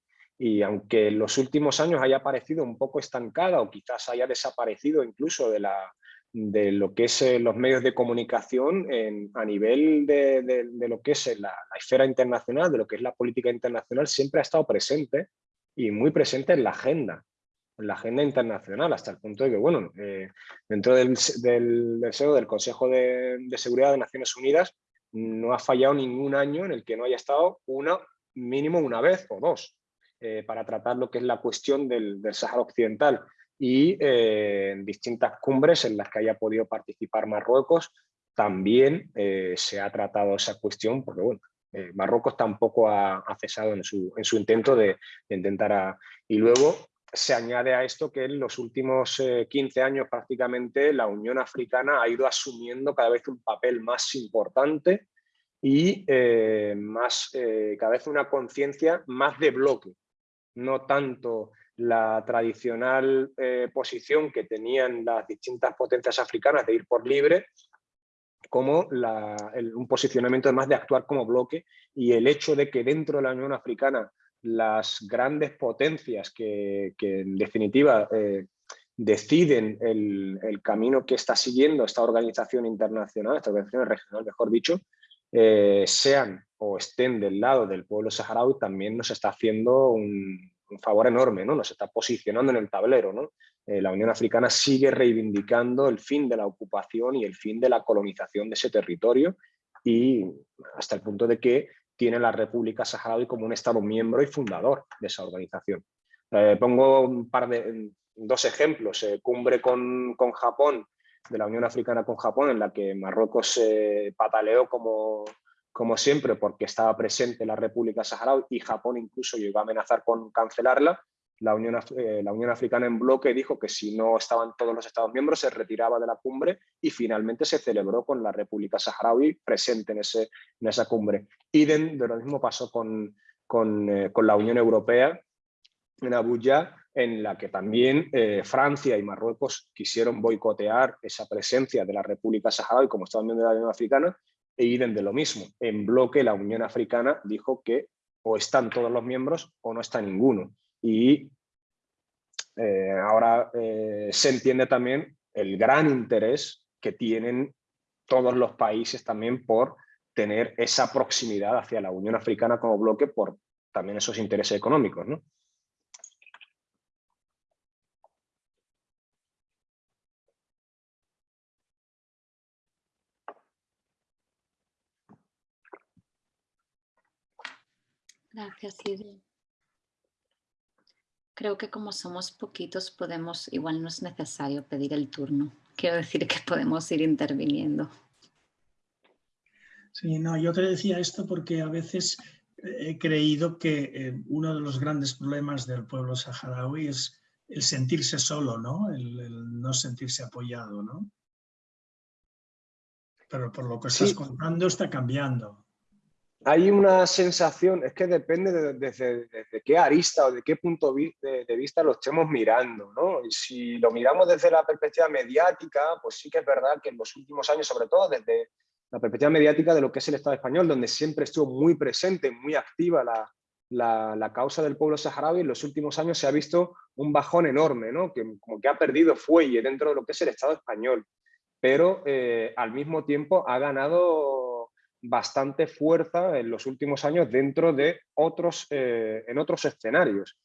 aunque en los últimos años haya parecido un poco estancada o quizás haya desaparecido incluso de, la, de lo que es eh, los medios de comunicación a nivel de, lo que es la, la esfera internacional, de lo que es la política internacional, siempre ha estado presente y muy presente en la agenda la agenda internacional, hasta el punto de que, bueno, eh, dentro del, del, del, Consejo de, Seguridad de Naciones Unidas, no ha fallado ningún año en el que no haya estado una, mínimo una vez o dos eh, para tratar lo que es la cuestión del, del Sáhara Occidental y eh, en distintas cumbres en las que haya podido participar Marruecos también se ha tratado esa cuestión porque bueno, Marruecos tampoco ha, cesado en su, en su intento de, intentar y luego se añade a esto que en los últimos 15 eh, años prácticamente la Unión Africana ha ido asumiendo cada vez un papel más importante y eh, más, eh, cada vez una conciencia más de bloque, no tanto la tradicional posición que tenían las distintas potencias africanas de ir por libre, como un posicionamiento más de actuar como bloque y el hecho de que dentro de la Unión Africana las grandes potencias que, en definitiva eh, deciden el, camino que está siguiendo esta organización internacional, esta organización regional, mejor dicho, eh, sean o estén del lado del pueblo saharaui, también nos está haciendo un, favor enorme, ¿no? nos está posicionando en el tablero. Eh, la Unión Africana sigue reivindicando el fin de la ocupación y el fin de la colonización de ese territorio y hasta el punto de que tiene la República Saharaui como un Estado miembro y fundador de esa organización. Eh, pongo un par de, dos ejemplos, cumbre con, con, Japón, de la Unión Africana con Japón, en la que Marruecos se pataleó como, como siempre porque estaba presente la República Saharaui y Japón incluso llegó a amenazar con cancelarla, la Unión, eh, la Unión Africana en bloque dijo que si no estaban todos los Estados miembros se retiraba de la cumbre y finalmente se celebró con la República Saharaui presente en, ese, en esa cumbre. Y de, lo mismo pasó con, con, eh, con, la Unión Europea en Abuya, en la que también eh, Francia y Marruecos quisieron boicotear esa presencia de la República Saharaui como Estado miembro de la Unión Africana e iden de lo mismo. En bloque la Unión Africana dijo que o están todos los miembros o no está ninguno y eh, ahora eh, se entiende también el gran interés que tienen todos los países también por tener esa proximidad hacia la Unión Africana como bloque por también esos intereses económicos. ¿no? Gracias, Siri. Creo que como somos poquitos podemos, igual no es necesario pedir el turno. Quiero decir que podemos ir interviniendo. Sí, no, yo te decía esto porque a veces he creído que eh, uno de los grandes problemas del pueblo saharaui es el sentirse solo, ¿no? El, no sentirse apoyado, ¿no? Pero por lo que estás contando está cambiando. Hay una sensación, es que depende de, desde qué arista o de qué punto de, vista lo estemos mirando, ¿no? Y si lo miramos desde la perspectiva mediática, pues sí que es verdad que en los últimos años, sobre todo desde la perspectiva mediática de lo que es el Estado español, donde siempre estuvo muy presente, muy activa la, causa del pueblo saharaui, en los últimos años se ha visto un bajón enorme, ¿no? que como que ha perdido fuelle dentro de lo que es el Estado español, pero eh, al mismo tiempo ha ganado bastante fuerza en los últimos años dentro de otros, eh, en otros escenarios.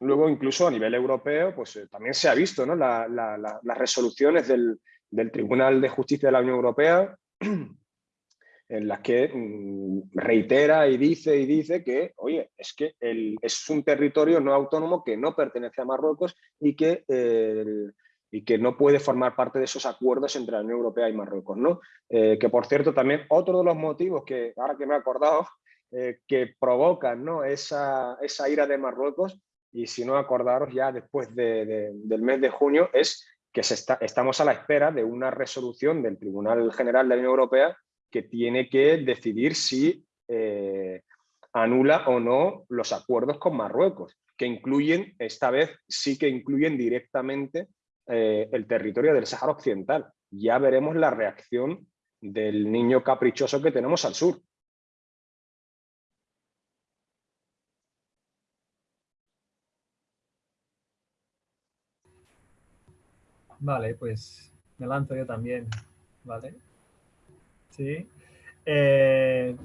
Luego, incluso a nivel europeo, pues eh, también se ha visto ¿no? las resoluciones del, del Tribunal de Justicia de la Unión Europea, en las que mm, reitera y dice y dice que, oye, es que es un territorio no autónomo que no pertenece a Marruecos y que, y que no puede formar parte de esos acuerdos entre la Unión Europea y Marruecos. ¿no? Eh, que, por cierto, también otro de los motivos que, ahora que me he acordado, eh, que provocan ¿no? esa, ira de Marruecos, y si no acordaros ya después del mes de junio, es que estamos a la espera de una resolución del Tribunal General de la Unión Europea que tiene que decidir si eh, anula o no los acuerdos con Marruecos, que incluyen, esta vez sí que incluyen directamente eh, el territorio del Sáhara Occidental. Ya veremos la reacción del niño caprichoso que tenemos al sur. Vale, pues me lanzo yo también, ¿vale? Sí. Eh,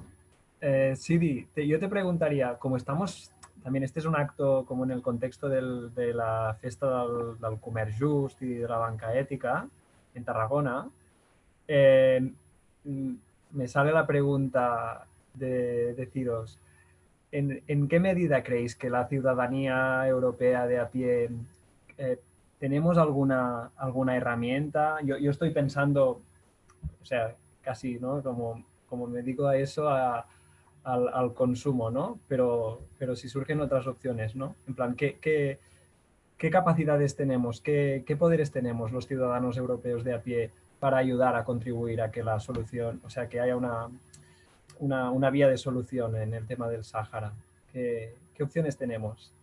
eh Sidi, yo te preguntaría, como estamos, también este es un acto como en el contexto de la fiesta del, del comerç just y de la banca ética en Tarragona, eh, me sale la pregunta de deciros, ¿en, ¿en, qué medida creéis que la ciudadanía europea de a pie eh, ¿Tenemos alguna, alguna herramienta? Yo, yo, estoy pensando, o sea, casi, ¿no? Como, como me dedico a eso, al, consumo, ¿no? Pero, pero si surgen otras opciones, ¿no? En plan, ¿qué, qué, capacidades tenemos, qué, qué, poderes tenemos los ciudadanos europeos de a pie para ayudar a contribuir a que la solución, o sea, que haya una, una, una vía de solución en el tema del Sáhara? ¿Qué, ¿Qué opciones tenemos?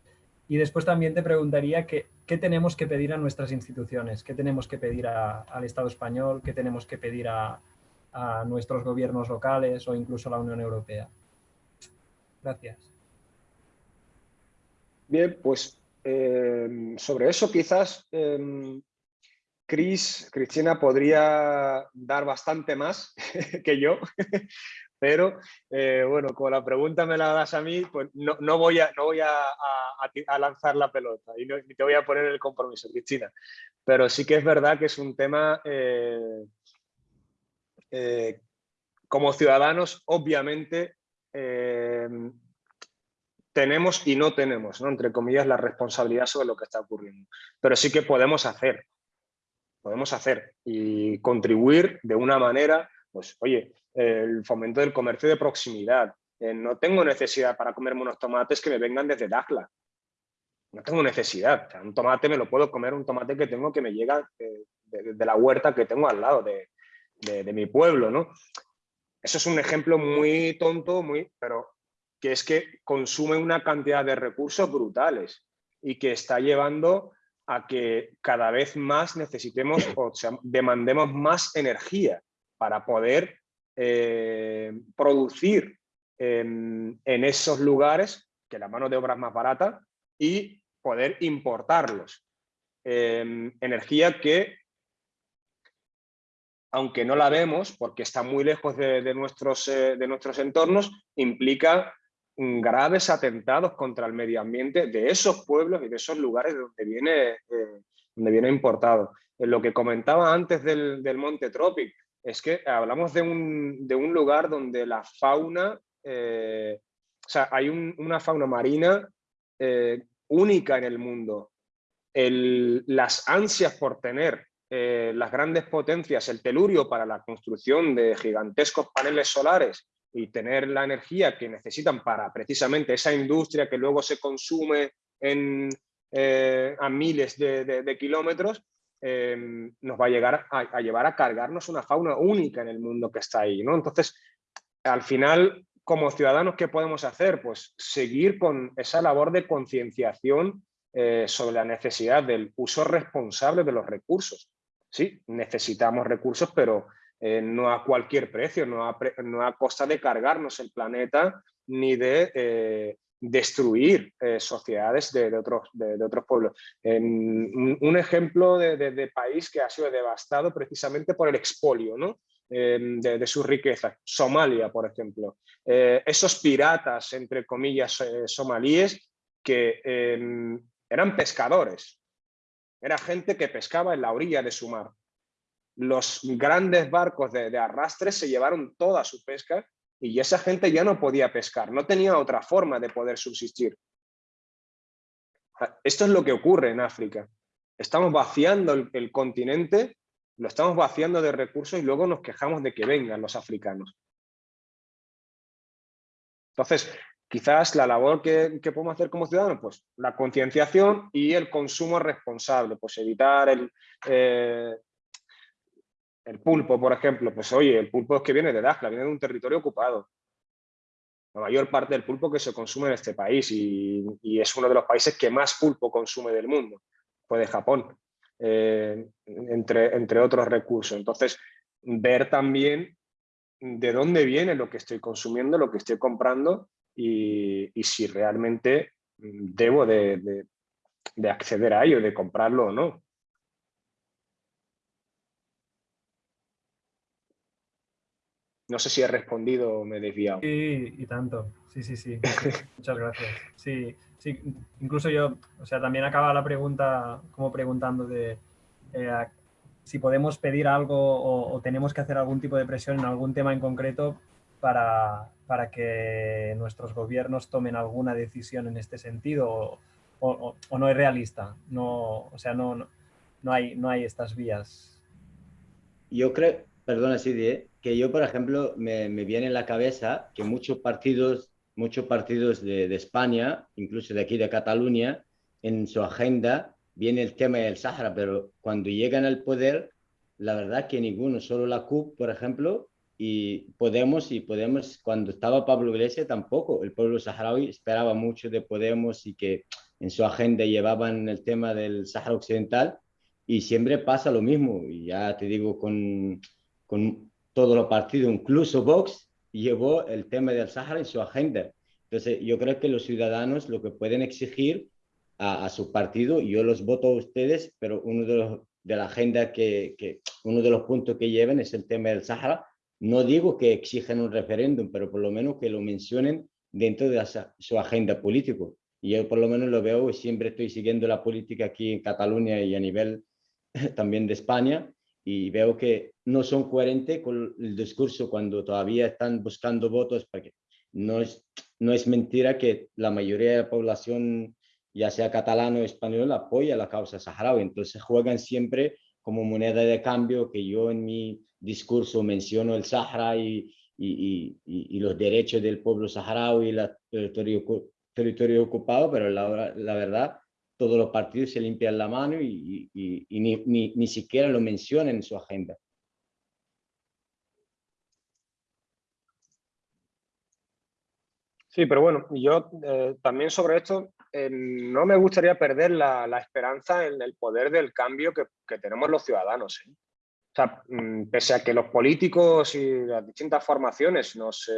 Y después también te preguntaría qué, qué tenemos que pedir a nuestras instituciones, qué tenemos que pedir al Estado español, qué tenemos que pedir a, nuestros gobiernos locales o incluso a la Unión Europea. Gracias. Bien, pues eh, sobre eso quizás eh, Cris, Cristina podría dar bastante más que yo, pero eh, bueno, como la pregunta me la das a mí, pues no, no voy, a, no voy a, lanzar la pelota y ni te voy a poner el compromiso, Cristina. Pero sí que es verdad que es un tema, como ciudadanos, obviamente, tenemos y no tenemos, ¿no? entre comillas, la responsabilidad sobre lo que está ocurriendo. Pero sí que podemos hacer, podemos hacer y contribuir de una manera, pues oye, el fomento del comercio de proximidad. Eh, no tengo necesidad para comerme unos tomates que me vengan desde Dakla. No tengo necesidad. un tomate me lo puedo comer, un tomate que tengo que me llega de, la huerta que tengo al lado de, mi pueblo. ¿no? Eso es un ejemplo muy tonto, muy, pero que es que consume una cantidad de recursos brutales y que está llevando a que cada vez más necesitemos o demandemos más energía para poder eh, producir en, esos lugares, que la mano de obra es más barata, y poder importarlos. Em, energía que, aunque no la vemos, porque está muy lejos de, nuestros, eh, de nuestros entornos, implica graves atentados contra el medio ambiente de esos pueblos y de esos lugares donde viene, eh, donde viene importado. En lo que comentaba antes del, del Monte Tropic, es que hablamos de un, lugar donde la fauna eh, o sea, hay una fauna marina eh, única en el mundo. las ansias por tener eh, las grandes potencias, el telurio para la construcción de gigantescos paneles solares y tener la energía que necesitan para precisamente esa industria que luego se consume eh, a miles de, kilómetros, em, nos va a, llegar a, llevar a cargarnos una fauna única en el mundo que está ahí. ¿no? Entonces, al final, como ciudadanos, ¿qué podemos hacer? Pues seguir con esa labor de concienciación eh, sobre la necesidad del uso responsable de los recursos. Sí, necesitamos recursos, pero eh, no a cualquier precio, no a, costa de cargarnos el planeta ni de eh, destruir eh, sociedades de, otros, de, otros pueblos. un, ejemplo de, país que ha sido devastado precisamente por el expolio ¿no? de, sus riquezas, Somalia, por ejemplo. esos piratas, entre comillas, somalíes, que eran pescadores, era gente que pescaba en la orilla de su mar. Los grandes barcos de, arrastre se llevaron toda su pesca y esa gente ya no podía pescar, no tenía otra forma de poder subsistir. Esto es lo que ocurre en África. Estamos vaciando el, continente, lo estamos vaciando de recursos y luego nos quejamos de que vengan los africanos. Entonces, Quizás la labor que, podemos hacer como ciudadanos, pues la concienciación y el consumo responsable, pues evitar el, eh, el pulpo, por ejemplo, pues oye, el pulpo es que viene de Dakhla, viene de un territorio ocupado. La mayor parte del pulpo que se consume en este país y, es uno de los países que más pulpo consume del mundo, fue de Japón, eh, entre, entre otros recursos. Entonces, ver también de dónde viene lo que estoy consumiendo, lo que estoy comprando y, si realmente mm, debo de, acceder a ello, de comprarlo o no. No sé si he respondido o me he desviado. Sí, y tanto. Sí, sí, sí. Muchas gracias. Sí, sí, incluso yo, o sea, también acaba la pregunta como preguntando de eh, si podemos pedir algo o, tenemos que hacer algún tipo de presión en algún tema en concreto para, para que nuestros gobiernos tomen alguna decisión en este sentido o, no es realista? No, o sea, no, no, hay, no hay estas vías. Yo creo, perdona Sidi, ¿eh? que yo, por ejemplo, me, me, viene en la cabeza que muchos partidos, muchos partidos de, de, España, incluso de aquí de Cataluña, en su agenda viene el tema del Sahara, pero cuando llegan al poder, la verdad que ninguno, solo la CUP, por ejemplo, y Podemos, y Podemos, cuando estaba Pablo Iglesias tampoco, el pueblo saharaui esperaba mucho de Podemos y que en su agenda llevaban el tema del Sahara Occidental y siempre pasa lo mismo, y ya te digo, con, con todos los partidos, incluso Vox llevó el tema del Sahara en su agenda. Entonces, yo creo que los ciudadanos lo que pueden exigir a, a su partido, yo los voto a ustedes, pero uno de, los, de la agenda que, que, uno de los puntos que lleven es el tema del Sahara, no digo que exijan un referéndum, pero por lo menos que lo mencionen dentro de su agenda política. Y yo por lo menos lo veo, siempre estoy siguiendo la política aquí en Cataluña y a nivel también de España, y veo que no son coherentes con el discurso cuando todavía están buscando votos, porque no es, no es mentira que la mayoría de la población, ya sea catalano o español, apoya la causa saharaui. Entonces juegan siempre como moneda de cambio que yo en mi discurso menciono el Sahara y, y, y, los derechos del pueblo saharaui y el territorio, territorio ocupado, pero la, la, verdad todos los partidos se limpian la mano y, ni, ni, ni, siquiera lo mencionan en su agenda. Sí, pero bueno, yo eh, también sobre esto eh, no me gustaría perder la, la, esperanza en el poder del cambio que, que tenemos los ciudadanos. ¿eh? Sea, mm, pese a que los políticos y las distintas formaciones nos,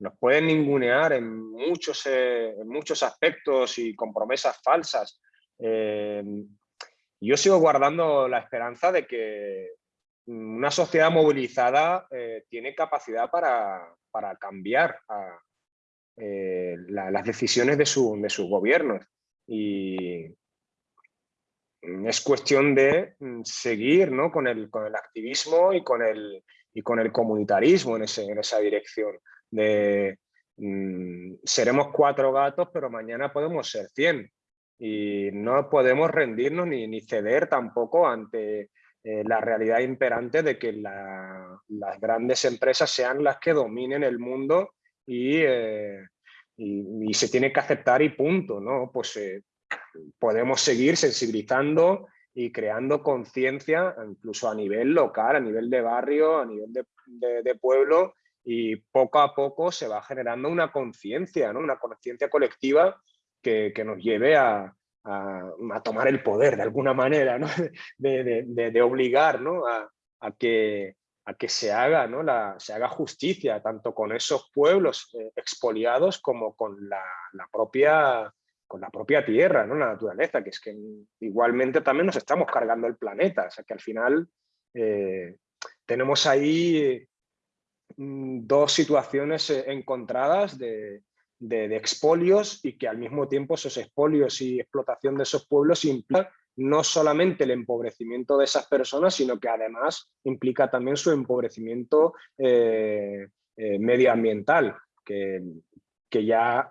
nos pueden ningunear en muchos, eh, muchos aspectos y con promesas falsas, eh, yo sigo guardando la esperanza de que una sociedad movilizada eh, tiene capacidad para, para cambiar las decisiones de, su, de sus gobiernos. Y, es cuestión de mm, seguir ¿no? con, el, con el activismo y con el, y con el comunitarismo en, ese, en esa dirección, de mm, seremos cuatro gatos, pero mañana podemos ser cien. Y no podemos rendirnos ni, ni ceder tampoco ante eh, la realidad imperante de que las grandes empresas sean las que dominen el mundo y, eh, y, se tiene que aceptar y punto. ¿no? Pues eh, podemos seguir sensibilizando y creando conciencia incluso a nivel local, a nivel de barrio, a nivel de, pueblo y poco a poco se va generando una conciencia, ¿no? una conciencia colectiva que, nos lleve a, tomar el poder de alguna manera, ¿no? de, obligar ¿no? a, que, a que se haga, ¿no? la, se haga justicia tanto con esos pueblos eh, expoliados como con la, la propia con la propia tierra, ¿no? la naturaleza, que es que igualmente también nos estamos cargando el planeta, o sea que al final eh, tenemos ahí mm, dos situaciones eh, encontradas de, expolios y que al mismo tiempo esos expolios y explotación de esos pueblos implican no solamente el empobrecimiento de esas personas, sino que además implica también su empobrecimiento eh, medioambiental, que, que ya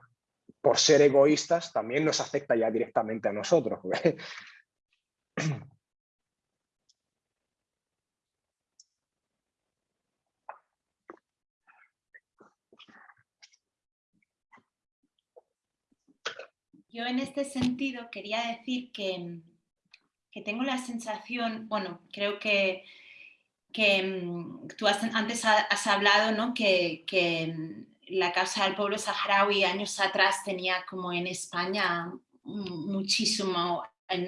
por ser egoístas, también nos afecta ya directamente a nosotros. Yo en este sentido quería decir que, tengo la sensación, bueno, creo que, que mm, tú antes has hablado ¿no? que, que la causa del pueblo saharaui años atrás tenía como en España muchísimo,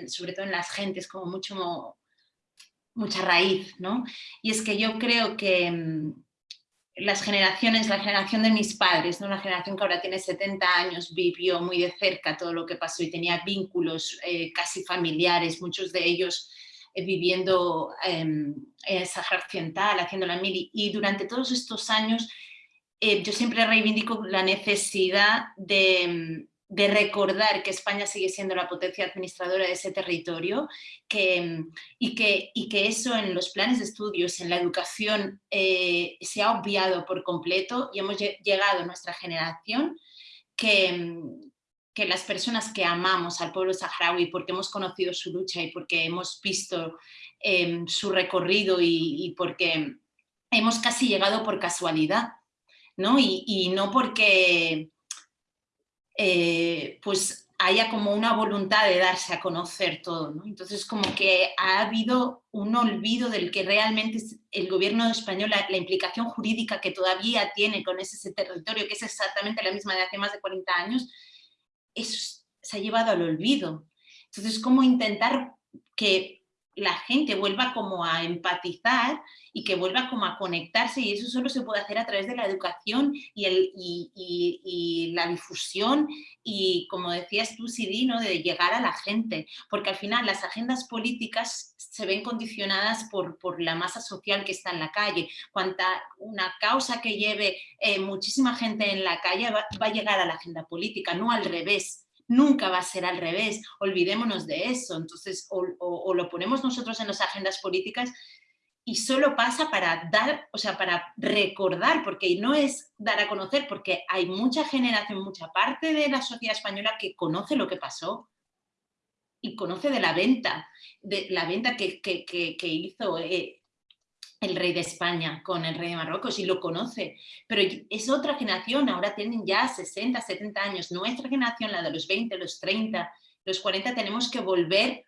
sobre todo en las gentes, como mucho, mucha raíz, ¿no? Y es que yo creo que mm, las generaciones, la generación de mis padres, ¿no? una generación que ahora tiene 70 años, vivió muy de cerca todo lo que pasó y tenía vínculos eh, casi familiares, muchos de ellos eh, viviendo en Sahara Occidental, haciendo la mili, y durante todos estos años eh, yo siempre reivindico la necesidad de, recordar que España sigue siendo la potencia administradora de ese territorio que, y, que, eso en los planes de estudios, en la educación, eh, se ha obviado por completo y hemos llegado a nuestra generación que, que las personas que amamos al pueblo saharaui porque hemos conocido su lucha y porque hemos visto em, su recorrido y porque hemos casi llegado por casualidad y, no porque eh, pues haya como una voluntad de darse a conocer todo, Entonces como que ha habido un olvido del que realmente el gobierno español, la, implicación jurídica que todavía tiene con ese, territorio, que es exactamente la misma de hace más de 40 años, eso se ha llevado al olvido. Entonces, como intentar que la gente vuelva como a empatizar y que vuelva como a conectarse y eso solo se puede hacer a través de la educación y, el, y, la difusión y como decías tú, Sidi, ¿no? de llegar a la gente, porque al final las agendas políticas se ven condicionadas por, por la masa social que está en la calle. Cuanta una causa que lleve eh, muchísima gente en la calle va a llegar a la agenda política, no al revés nunca va a ser al revés, olvidémonos de eso, entonces o, lo ponemos nosotros en las agendas políticas y solo pasa para dar, o sea, para recordar, porque no es dar a conocer, porque hay mucha generación, mucha parte de la sociedad española que conoce lo que pasó y conoce de la venta, de la venta que, hizo eh, el rey de España con el rey de Marruecos y lo conoce, pero es otra generación, ahora tienen ya 60, 70 años, nuestra generación, la de los 20, los 30, los 40, tenemos que volver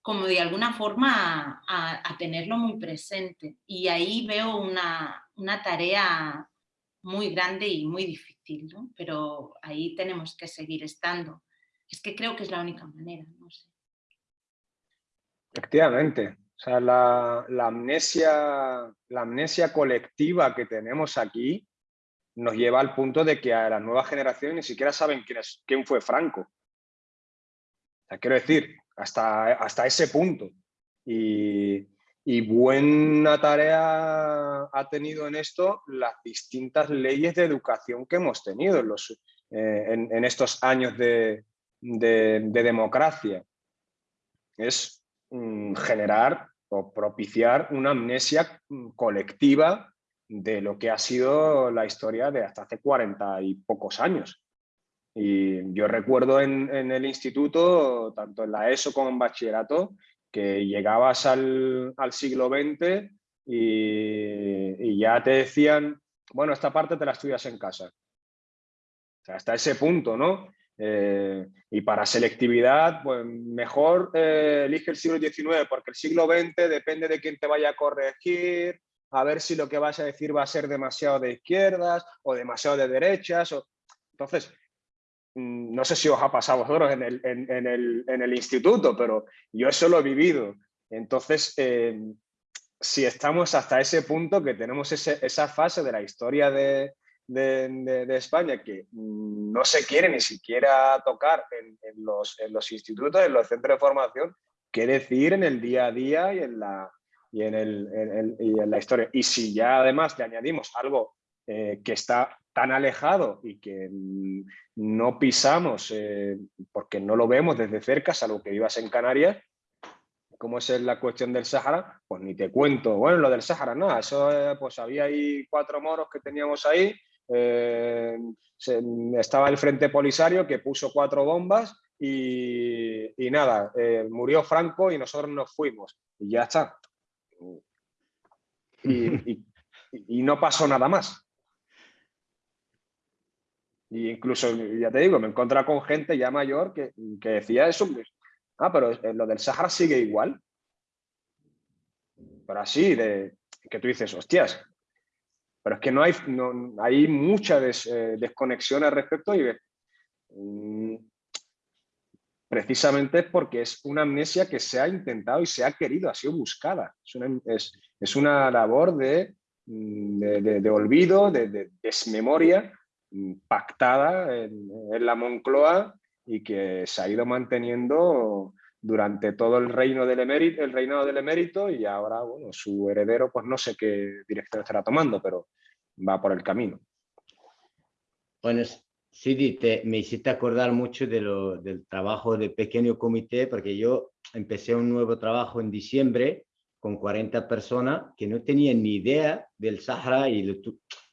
como de alguna forma a, tenerlo muy presente. Y ahí veo una, tarea muy grande y muy difícil, pero ahí tenemos que seguir estando. Es que creo que es la única manera, no sé. Efectivamente, o sea, la, amnesia, la amnesia colectiva que tenemos aquí nos lleva al punto de que a las nuevas generaciones ni siquiera saben quién, es, quién fue Franco. O sea, quiero decir, hasta, hasta ese punto. Y, buena tarea ha tenido en esto las distintas leyes de educación que hemos tenido en, los, eh, en, estos años de, de, de democracia. Es generar o propiciar una amnesia mm, colectiva de lo que ha sido la historia de hasta hace 40 y pocos años. Y yo recuerdo en, el instituto, tanto en la ESO como en bachillerato, que llegabas al, siglo XX y, ya te decían, bueno, esta parte te la estudias en casa. hasta ese punto, ¿no? Eh, y para selectividad, pues mejor eh, elige el siglo XIX, porque el siglo XX depende de quién te vaya a corregir, a ver si lo que vas a decir va a ser demasiado de izquierdas o demasiado de derechas. O... Entonces, mm, no sé si os ha pasado a vosotros en el, en, el, en el, instituto, pero yo eso lo he vivido. Entonces, eh, si estamos hasta ese punto que tenemos esa fase de la historia de, de, España que mm, no se quiere ni siquiera tocar en, los, institutos, en los centros de formación, qué decir en el día a día y en la, y en, el, y en la historia. Y si ya además le añadimos algo eh, que está tan alejado y que mm, no pisamos eh, porque no lo vemos desde cerca, salvo que vivas en Canarias, como es la cuestión del Sáhara, pues ni te cuento. Bueno, lo del Sáhara, no, eso eh, pues había ahí cuatro moros que teníamos ahí, estaba el Frente Polisario que puso cuatro bombas y, nada, murió Franco y nosotros nos fuimos y ya está. Y, no pasó nada más. Y incluso, ya te digo, me encontré con gente ya mayor que, decía eso. Ah, pero lo del Sahara sigue igual. Pero así, de que tú dices, hostias, pero es que no hay, no, hay mucha eh, desconexión al respecto y mm, precisamente porque es una amnesia que se ha intentado y se ha querido, ha sido buscada. Es una, labor mm, de, de, olvido, de, desmemoria mm, pactada en, la Moncloa y que se ha ido manteniendo durante todo el, reino del emérito, el reinado del emérito y ahora bueno, su heredero pues no sé qué dirección estará tomando, pero va por el camino. Bueno, Sí, te, me hiciste acordar mucho de lo, del trabajo de pequeño comité, porque yo empecé un nuevo trabajo en diciembre con 40 personas que no tenían ni idea del Sahara y le,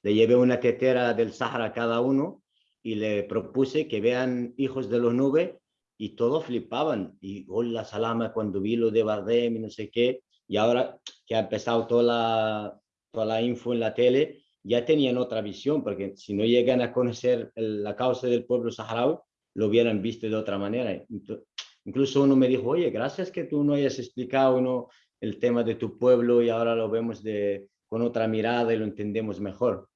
le llevé una tetera del Sahara a cada uno y le propuse que vean Hijos de los Nubes y todos flipaban. Y hola, salama, cuando vi lo de Bardem y no sé qué. Y ahora que ha empezado toda la, toda la info en la tele, ya tenían otra visión, porque si no llegan a conocer la causa del pueblo saharaui, lo hubieran visto de otra manera. Incluso uno me dijo, oye, gracias que tú no hayas explicado uno el tema de tu pueblo y ahora lo vemos de, con otra mirada y lo entendemos mejor.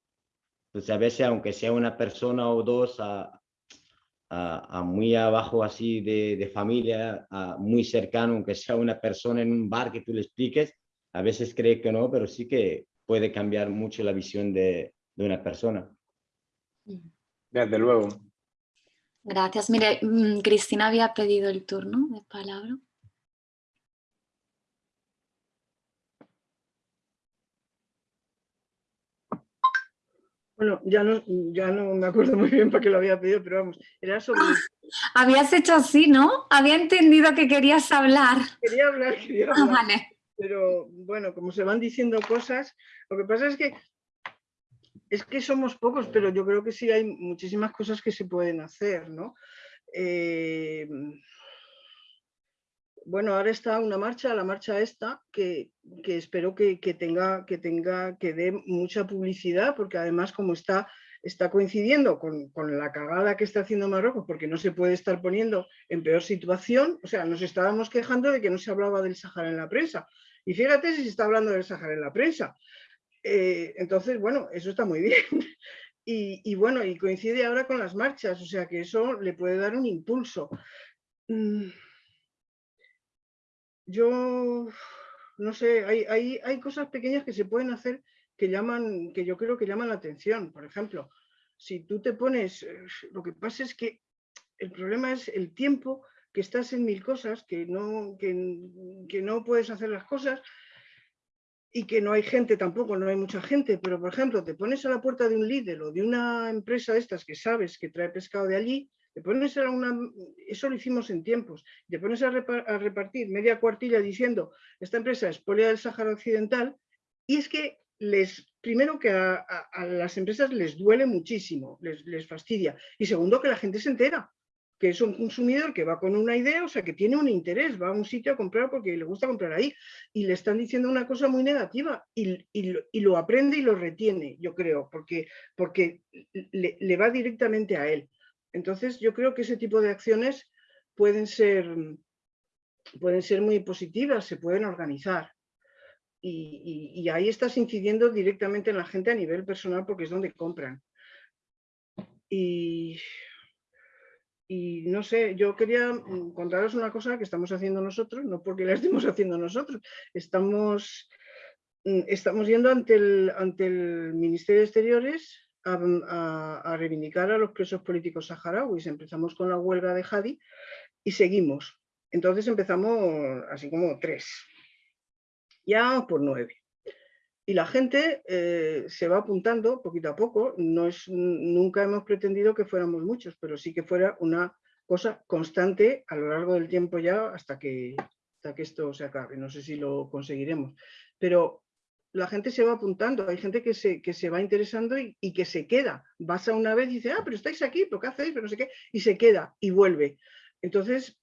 Entonces, a veces, aunque sea una persona o dos, a, a, muy abajo así de, de familia, a muy cercano, aunque sea una persona en un bar que tú le expliques, a veces cree que no, pero sí que puede cambiar mucho la visión de, una persona. Desde luego. Gracias. Mire, mm, Cristina había pedido el turno de palabra. Bueno, ya no, ya no me acuerdo muy bien para qué lo había pedido, pero vamos, era sobre... habías hecho así, ¿no? Había entendido que querías hablar. Quería hablar, quería ah, hablar. vale pero bueno, como se van diciendo cosas, lo que pasa es que es que somos pocos, pero yo creo que sí hay muchísimas cosas que se pueden hacer, ¿no? Eh, bueno, ahora está una marcha, la marcha esta, que, espero que, tenga, que tenga, que dé mucha publicidad, porque además como está, está coincidiendo con, con, la cagada que está haciendo Marruecos, porque no se puede estar poniendo en peor situación, o sea, nos estábamos quejando de que no se hablaba del Sahara en la prensa, y fíjate si se está hablando del Sahara en la prensa. Eh, entonces, bueno, eso está muy bien. Y, bueno, y coincide ahora con las marchas, o sea que eso le puede dar un impulso. Mm. Yo, no sé, hay, hay, cosas pequeñas que se pueden hacer que llaman, que yo creo que llaman la atención. Por ejemplo, si tú te pones, eh, lo que pasa es que el problema es el tiempo que estás en mil cosas, que no, que, no puedes hacer las cosas y que no hay gente tampoco, no hay mucha gente, pero por ejemplo, te pones a la puerta de un líder o de una empresa de estas que sabes que trae pescado de allí, te pones a una, eso lo hicimos en tiempos, te pones a, repartir media cuartilla diciendo esta empresa es polia del Sáhara Occidental y es que les, primero que a, las empresas les duele muchísimo, les, les fastidia. Y segundo, que la gente se entera que es un consumidor que va con una idea, o sea, que tiene un interés, va a un sitio a comprar porque le gusta comprar ahí, y le están diciendo una cosa muy negativa y, lo aprende y lo retiene, yo creo, porque, porque le, va directamente a él. Entonces, yo creo que ese tipo de acciones pueden ser, pueden ser muy positivas, se pueden organizar. Y, ahí estás incidiendo directamente en la gente a nivel personal porque es donde compran. Y y no sé, yo quería mm, contaros una cosa que estamos haciendo nosotros, no porque la estemos haciendo nosotros, estamos, mm, estamos yendo ante el, ante el Ministerio de Exteriores a, reivindicar a los presos políticos saharauis. Empezamos con la huelga de Hadi y seguimos. Entonces empezamos así como tres, ya por nueve y la gente eh, se va apuntando poquito a poco. No es, nunca hemos pretendido que fuéramos muchos, pero sí que fuera una cosa constante a lo largo del tiempo ya hasta que, hasta que esto se acabe. No sé si lo conseguiremos. Pero la gente se va apuntando, hay gente que se, que se va interesando y, y, que se queda. Vas a una vez y dice, ah, pero estáis aquí, ¿pero qué hacéis? Pero no sé qué, y se queda y vuelve. Entonces,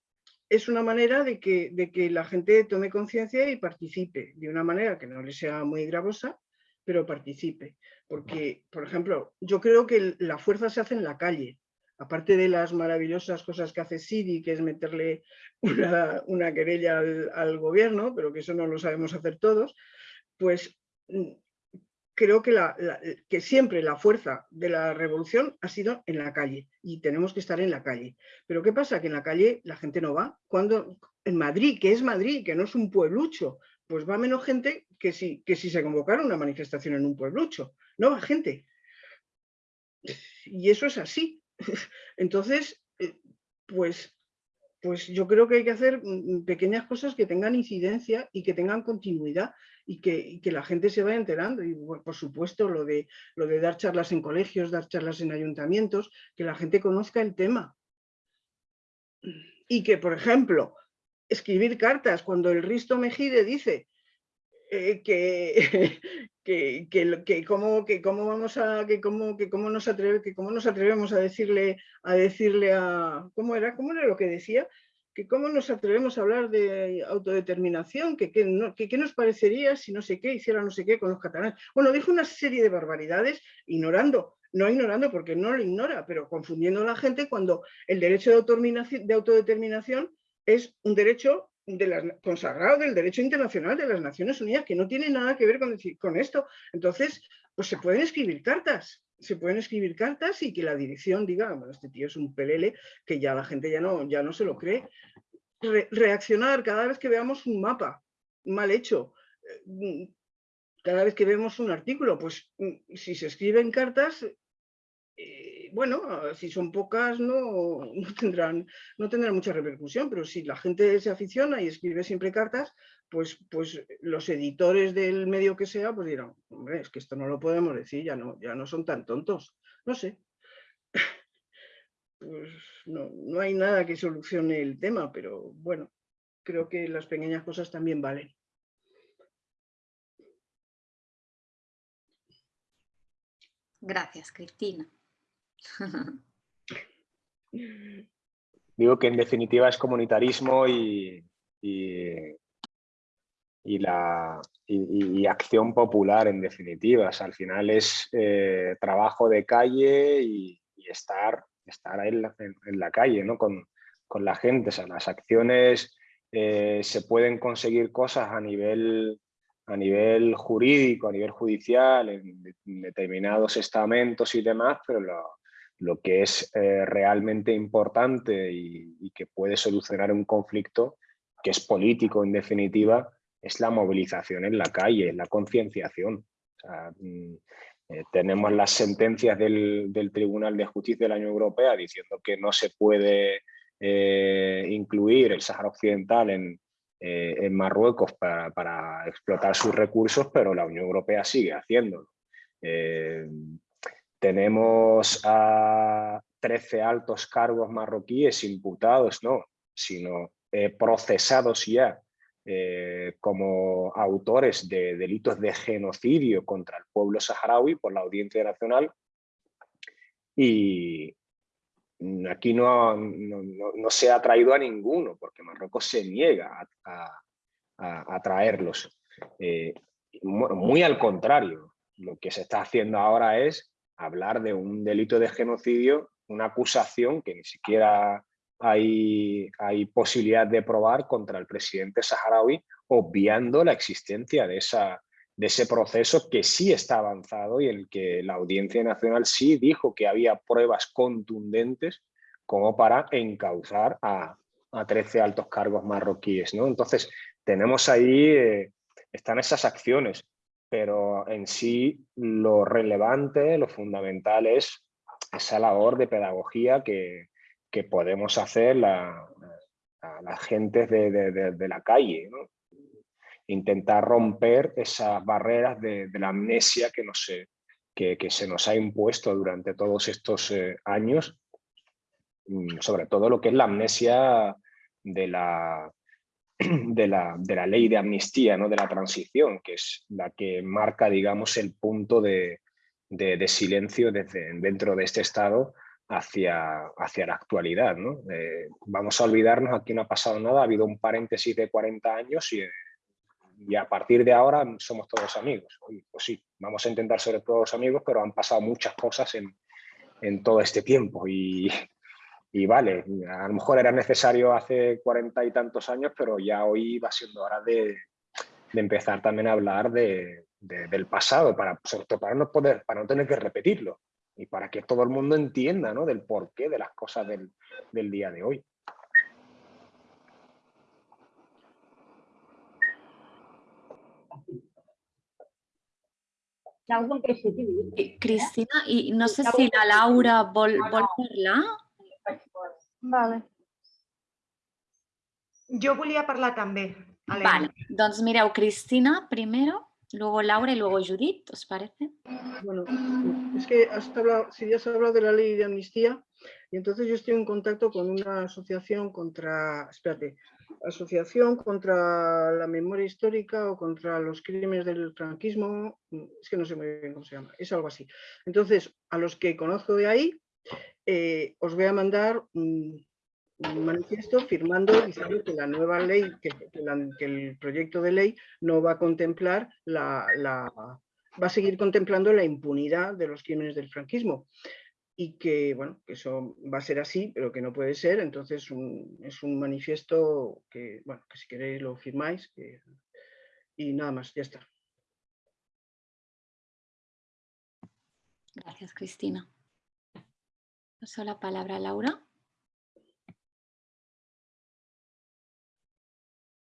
es una manera de que, de que la gente tome conciencia y participe, de una manera que no le sea muy gravosa, pero participe. Porque, por ejemplo, yo creo que la fuerza se hace en la calle, aparte de las maravillosas cosas que hace Siri, que es meterle una, querella al, al, gobierno, pero que eso no lo sabemos hacer todos, pues mm, creo que, siempre la fuerza de la revolución ha sido en la calle y tenemos que estar en la calle. Pero ¿qué pasa? Que en la calle la gente no va. Cuando en Madrid, que es Madrid, que no es un pueblucho, pues va menos gente que si, que si se convocara una manifestación en un pueblucho. No va gente. Y eso es así. Entonces, eh, pues, pues yo creo que hay que hacer mm, pequeñas cosas que tengan incidencia y que tengan continuidad y que, la gente se vaya enterando. Y por supuesto lo de, lo de dar charlas en colegios, dar charlas en ayuntamientos, que la gente conozca el tema. Y que, por ejemplo, escribir cartas cuando el Risto Mejide dice eh, que, que, que, cómo, que cómo vamos a que cómo, que cómo nos que cómo nos atrevemos a decirle a decirle a cómo era cómo era lo que decía que cómo nos atrevemos a hablar de autodeterminación, que qué nos parecería si no sé qué, hiciera no sé qué con los catalanes. Bueno, dijo una serie de barbaridades ignorando, no ignorando porque no lo ignora, pero confundiendo a la gente cuando el derecho de, de autodeterminación es un derecho de consagrado del derecho internacional de las Naciones Unidas, que no tiene nada que ver con, con esto. Entonces, pues se pueden escribir cartas, se pueden escribir cartas y que la dirección diga, bueno, este tío es un pelele, que ya la gente ya no, ya no se lo cree. reaccionar cada vez que veamos un mapa mal hecho, eh, cada vez que vemos un artículo, pues mm, si se escriben cartas, eh, bueno, si son pocas no, tendrán, no mucha repercusión, pero si la gente se aficiona y escribe siempre cartas, pues, pues los editores del medio que sea, pues dirán, hombre, es que esto no lo podemos decir, ya no, ya no son tan tontos. No sé. Pues no, no hay nada que solucione el tema, pero bueno, creo que las pequeñas cosas también valen. Gracias, Cristina. Digo que en definitiva es comunitarismo y, y, la, y, acción popular en definitiva. al final es eh, trabajo de calle y, estar, estar en, la, en, la calle ¿no? con, con, la gente. O las acciones eh, se pueden conseguir cosas a nivel, a nivel jurídico, a nivel judicial, en, determinados estamentos y demás, pero lo, lo que es eh, realmente importante y, que puede solucionar un conflicto que es político en definitiva, es la movilización en la calle, la concienciación. Mm, eh, tenemos las sentencias del, Tribunal de Justicia de la Unión Europea diciendo que no se puede eh, incluir el Sáhara Occidental en, Marruecos para, explotar sus recursos, pero la Unión Europea sigue haciéndolo. Tenemos a 13 altos cargos marroquíes imputados, no, sino procesados ya eh, como autores de delitos de genocidio contra el pueblo saharaui por la Audiencia Nacional y aquí no, no, se ha traído a ninguno porque Marruecos se niega a, traerlos. Eh, muy al contrario, lo que se está haciendo ahora es hablar de un delito de genocidio, una acusación que ni siquiera hay, hay posibilidad de probar contra el presidente saharaui, obviando la existencia de, esa, de ese proceso que sí está avanzado y en el que la Audiencia Nacional sí dijo que había pruebas contundentes como para encauzar a, a 13 altos cargos marroquíes. ¿no? Entonces, tenemos ahí, eh, están esas acciones, pero en sí lo relevante, lo fundamental es esa labor de pedagogía que, que podemos hacer la, a las gentes de, de, la calle. Intentar romper esas barreras de, la amnesia que, no sé, que, que, se nos ha impuesto durante todos estos eh, años, mm, sobre todo lo que es la amnesia de la, de la, de la ley de amnistía, ¿no? de la transición, que es la que marca digamos, el punto de, de silencio desde, dentro de este Estado hacia, hacia la actualidad. ¿no? Eh, vamos a olvidarnos, aquí no ha pasado nada, ha habido un paréntesis de 40 años y, y a partir de ahora somos todos amigos. Pues sí, vamos a intentar ser todos amigos, pero han pasado muchas cosas en, en todo este tiempo y, y, vale, a lo mejor era necesario hace cuarenta y tantos años, pero ya hoy va siendo hora de, de empezar también a hablar de, del pasado, para, para, no poder, para no tener que repetirlo y para que todo el mundo entienda ¿no? del porqué de las cosas del, del día de hoy. Cristina, i no sé si la Laura vol, vol parlar. Vale. Jo volia parlar també. Vale, doncs mireu, Cristina, primero. Luego Laura y luego Judith, ¿os parece? Bueno, es que has hablado, si ya has hablado de la ley de amnistía, y entonces yo estoy en contacto con una asociación contra, espérate, asociación contra la memoria histórica o contra los crímenes del franquismo, es que no sé muy bien cómo se llama, es algo así. Entonces, a los que conozco de ahí, eh, os voy a mandar un manifiesto firmando diciendo que la nueva ley, que, el proyecto de ley no va a contemplar la, va a seguir contemplando la impunidad de los crímenes del franquismo y que, bueno, que eso va a ser así, pero que no puede ser, entonces es un manifiesto que, bueno, que si queréis lo firmáis y nada más, ya está. Gracias, Cristina. Paso la palabra a Laura.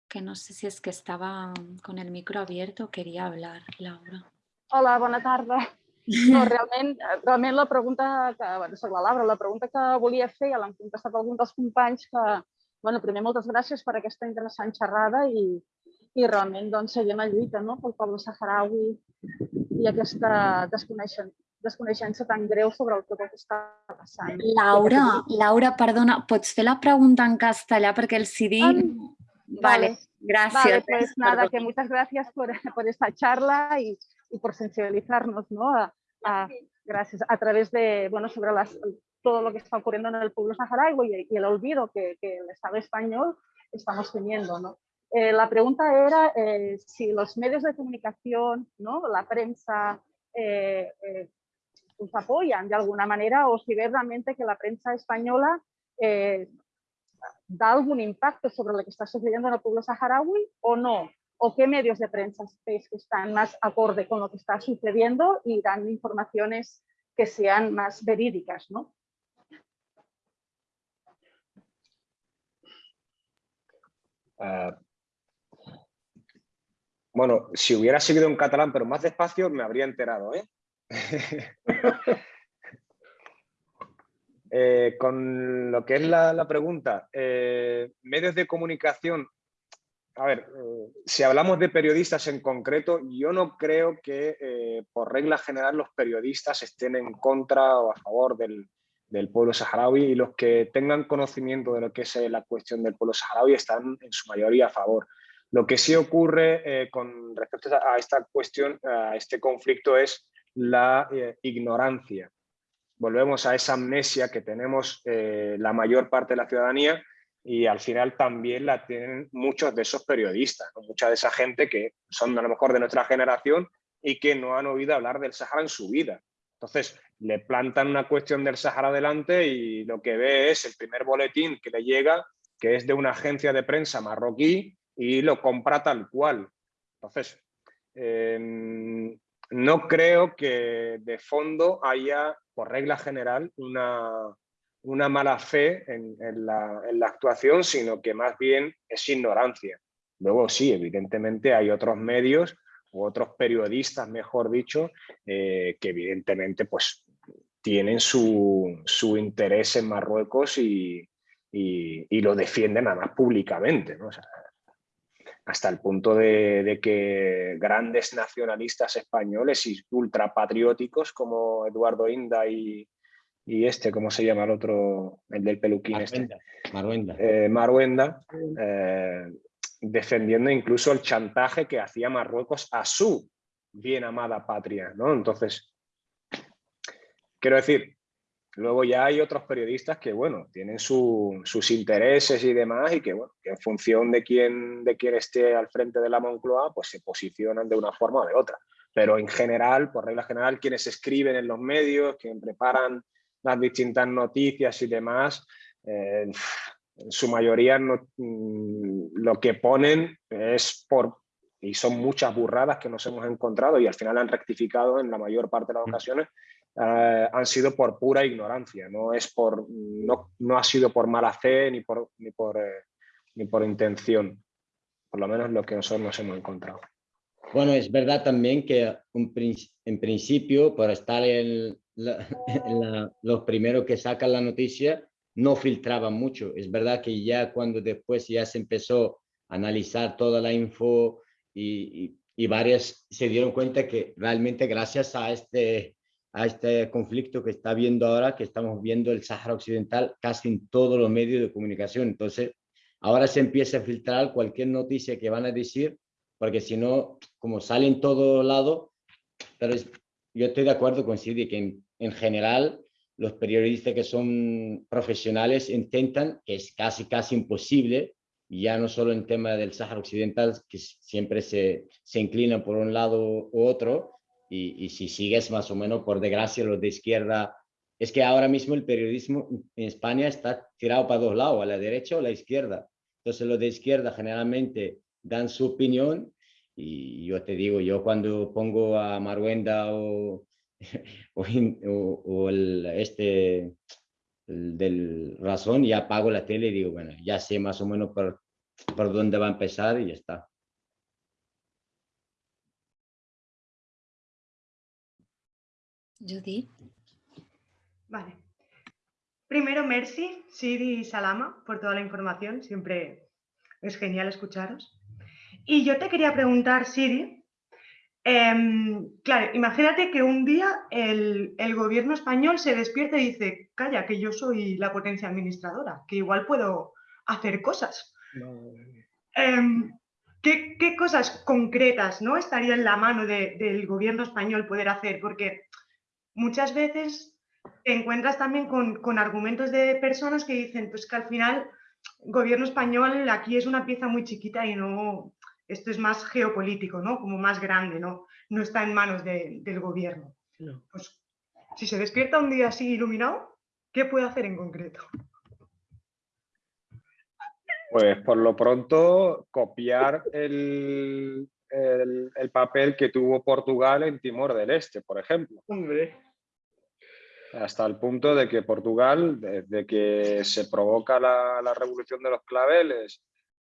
que no sé si és que estava con el micro abierto, quería hablar, Laura. Hola, bona tarda. No, realment, realment la pregunta que, bueno, soc la Laura, la pregunta que volia fer, ja l'han contestat alguns dels companys, que, bueno, primer moltes gràcies per aquesta interessant xerrada i, i realment doncs, seguim la lluita no? pel poble saharaui i aquesta desconeixença tan greu sobre el que està passant. Laura, Laura, perdona, pots fer la pregunta en castellà perquè el CD... Um, Vale, gracias. pues nada, que muchas gracias por, por esta charla y, y, por sensibilizarnos, ¿no? A, gracias, a través de, bueno, sobre las, todo lo que está ocurriendo en el pueblo saharaui y, el olvido que, que, el Estado español estamos teniendo, ¿no? Eh, la pregunta era eh, si los medios de comunicación, ¿no? la prensa, eh, eh pues apoyan de alguna manera o si ve realmente que la prensa española eh, da algún impacto sobre lo que está sucediendo en el pueblo saharaui o no? ¿O qué medios de prensa que están más acorde con lo que está sucediendo y dan informaciones que sean más verídicas? ¿no? Uh, bueno, si hubiera seguido en catalán, pero más despacio, me habría enterado. ¿eh? Eh, con lo que es la, pregunta, eh, medios de comunicación, a ver, eh, si hablamos de periodistas en concreto, yo no creo que por regla general los periodistas estén en contra o a favor del, pueblo saharaui y los que tengan conocimiento de lo que es la cuestión del pueblo saharaui están en su mayoría a favor. Lo que sí ocurre con respecto a esta cuestión, a este conflicto, es la eh, ignorancia. Volvemos a esa amnesia que tenemos eh, la mayor parte de la ciudadanía y al final también la tienen muchos de esos periodistas, mucha de esa gente que son a lo mejor de nuestra generación y que no han oído hablar del Sahara en su vida. Entonces, le plantan una cuestión del Sahara adelante y lo que ve es el primer boletín que le llega, que es de una agencia de prensa marroquí y lo compra tal cual. Entonces, em, no creo que de fondo haya, por regla general, una, una mala fe en, la, actuación, sino que más bien es ignorancia. Luego sí, evidentemente hay otros medios u otros periodistas, mejor dicho, eh, que evidentemente pues, tienen su, su interés en Marruecos y, y, lo defienden además públicamente. ¿no? Hasta el punto de, que grandes nacionalistas españoles y ultrapatrióticos como Eduardo Inda y, y este, ¿cómo se llama el otro? El del peluquín este. Maruenda. Eh, Maruenda, eh, defendiendo incluso el chantaje que hacía Marruecos a su bien amada patria, ¿no? Entonces, quiero decir, Luego ya hay otros periodistas que, bueno, tienen sus intereses y demás y que, bueno, que en función de quién, de quién esté al frente de la Moncloa, pues se posicionan de una forma o de otra. Pero en general, por regla general, quienes escriben en los medios, quienes preparan las distintas noticias y demás, eh, en su mayoría mm, lo que ponen es por, y son muchas burradas que nos hemos encontrado y al final han rectificado en la mayor parte de las mm. ocasiones, eh, han sido por pura ignorancia, no, es por, no, no ha sido por mala fe ni por, ni, por, eh, ni por intención, por lo menos lo que nosotros nos hemos encontrado. Bueno, es verdad también que en principio, por estar en, los primeros que sacan la noticia, no filtraban mucho. Es verdad que ya cuando después ya se empezó a analizar toda la info y, y, y varias se dieron cuenta que realmente gracias a este a este conflicto que está viendo ahora, que estamos viendo el Sáhara Occidental casi en todos los medios de comunicación. Entonces, ahora se empieza a filtrar cualquier noticia que van a decir, porque si no, como sale en todo lado, pero yo estoy de acuerdo con Sidi que en, general los periodistas que son profesionales intentan, que es casi casi imposible, ya no solo en tema del Sáhara Occidental, que siempre se, se inclinan por un lado u otro, y, si sigues más o menos, por desgracia, los de izquierda, es que ahora mismo el periodismo en España está tirado para dos lados, a la derecha o a la izquierda. Entonces los de izquierda generalmente dan su opinión y yo te digo, yo cuando pongo a Maruenda o, o, el, este del razón, ya apago la tele y digo, bueno, ya sé más o menos por, por dónde va a empezar y ya está. Judith. Vale. Primero, merci, Siri y Salama, por toda la información. Siempre es genial escucharos. Y yo te quería preguntar, Siri, em, claro, imagínate que un día el, gobierno español se despierta y dice, calla, que yo soy la potencia administradora, que igual puedo hacer cosas. Em, ¿qué, cosas concretas ¿no? estaría en la mano del gobierno español poder hacer? Porque muchas veces te encuentras también con, argumentos de personas que dicen pues que al final el gobierno español aquí es una pieza muy chiquita y no, esto es más geopolítico, ¿no? Como más grande, ¿no? No está en manos del gobierno. Pues si se despierta un día así iluminado, ¿qué puede hacer en concreto? Pues por lo pronto copiar el, el, papel que tuvo Portugal en Timor del Este, por ejemplo. Hasta el punto de que Portugal, desde que se provoca la, revolución de los claveles,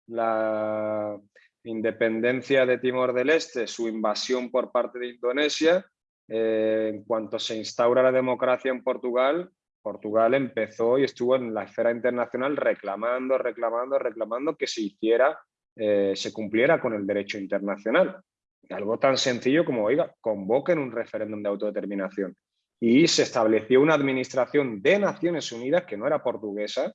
la independencia de Timor del Este, su invasión por parte de Indonesia, eh, en cuanto se instaura la democracia en Portugal, Portugal empezó y estuvo en la esfera internacional reclamando, reclamando, reclamando que se hiciera eh, se cumpliera con el derecho internacional. Algo tan sencillo como, oiga, convoquen un referéndum de autodeterminación. Y se estableció una administración de Naciones Unidas que no era portuguesa,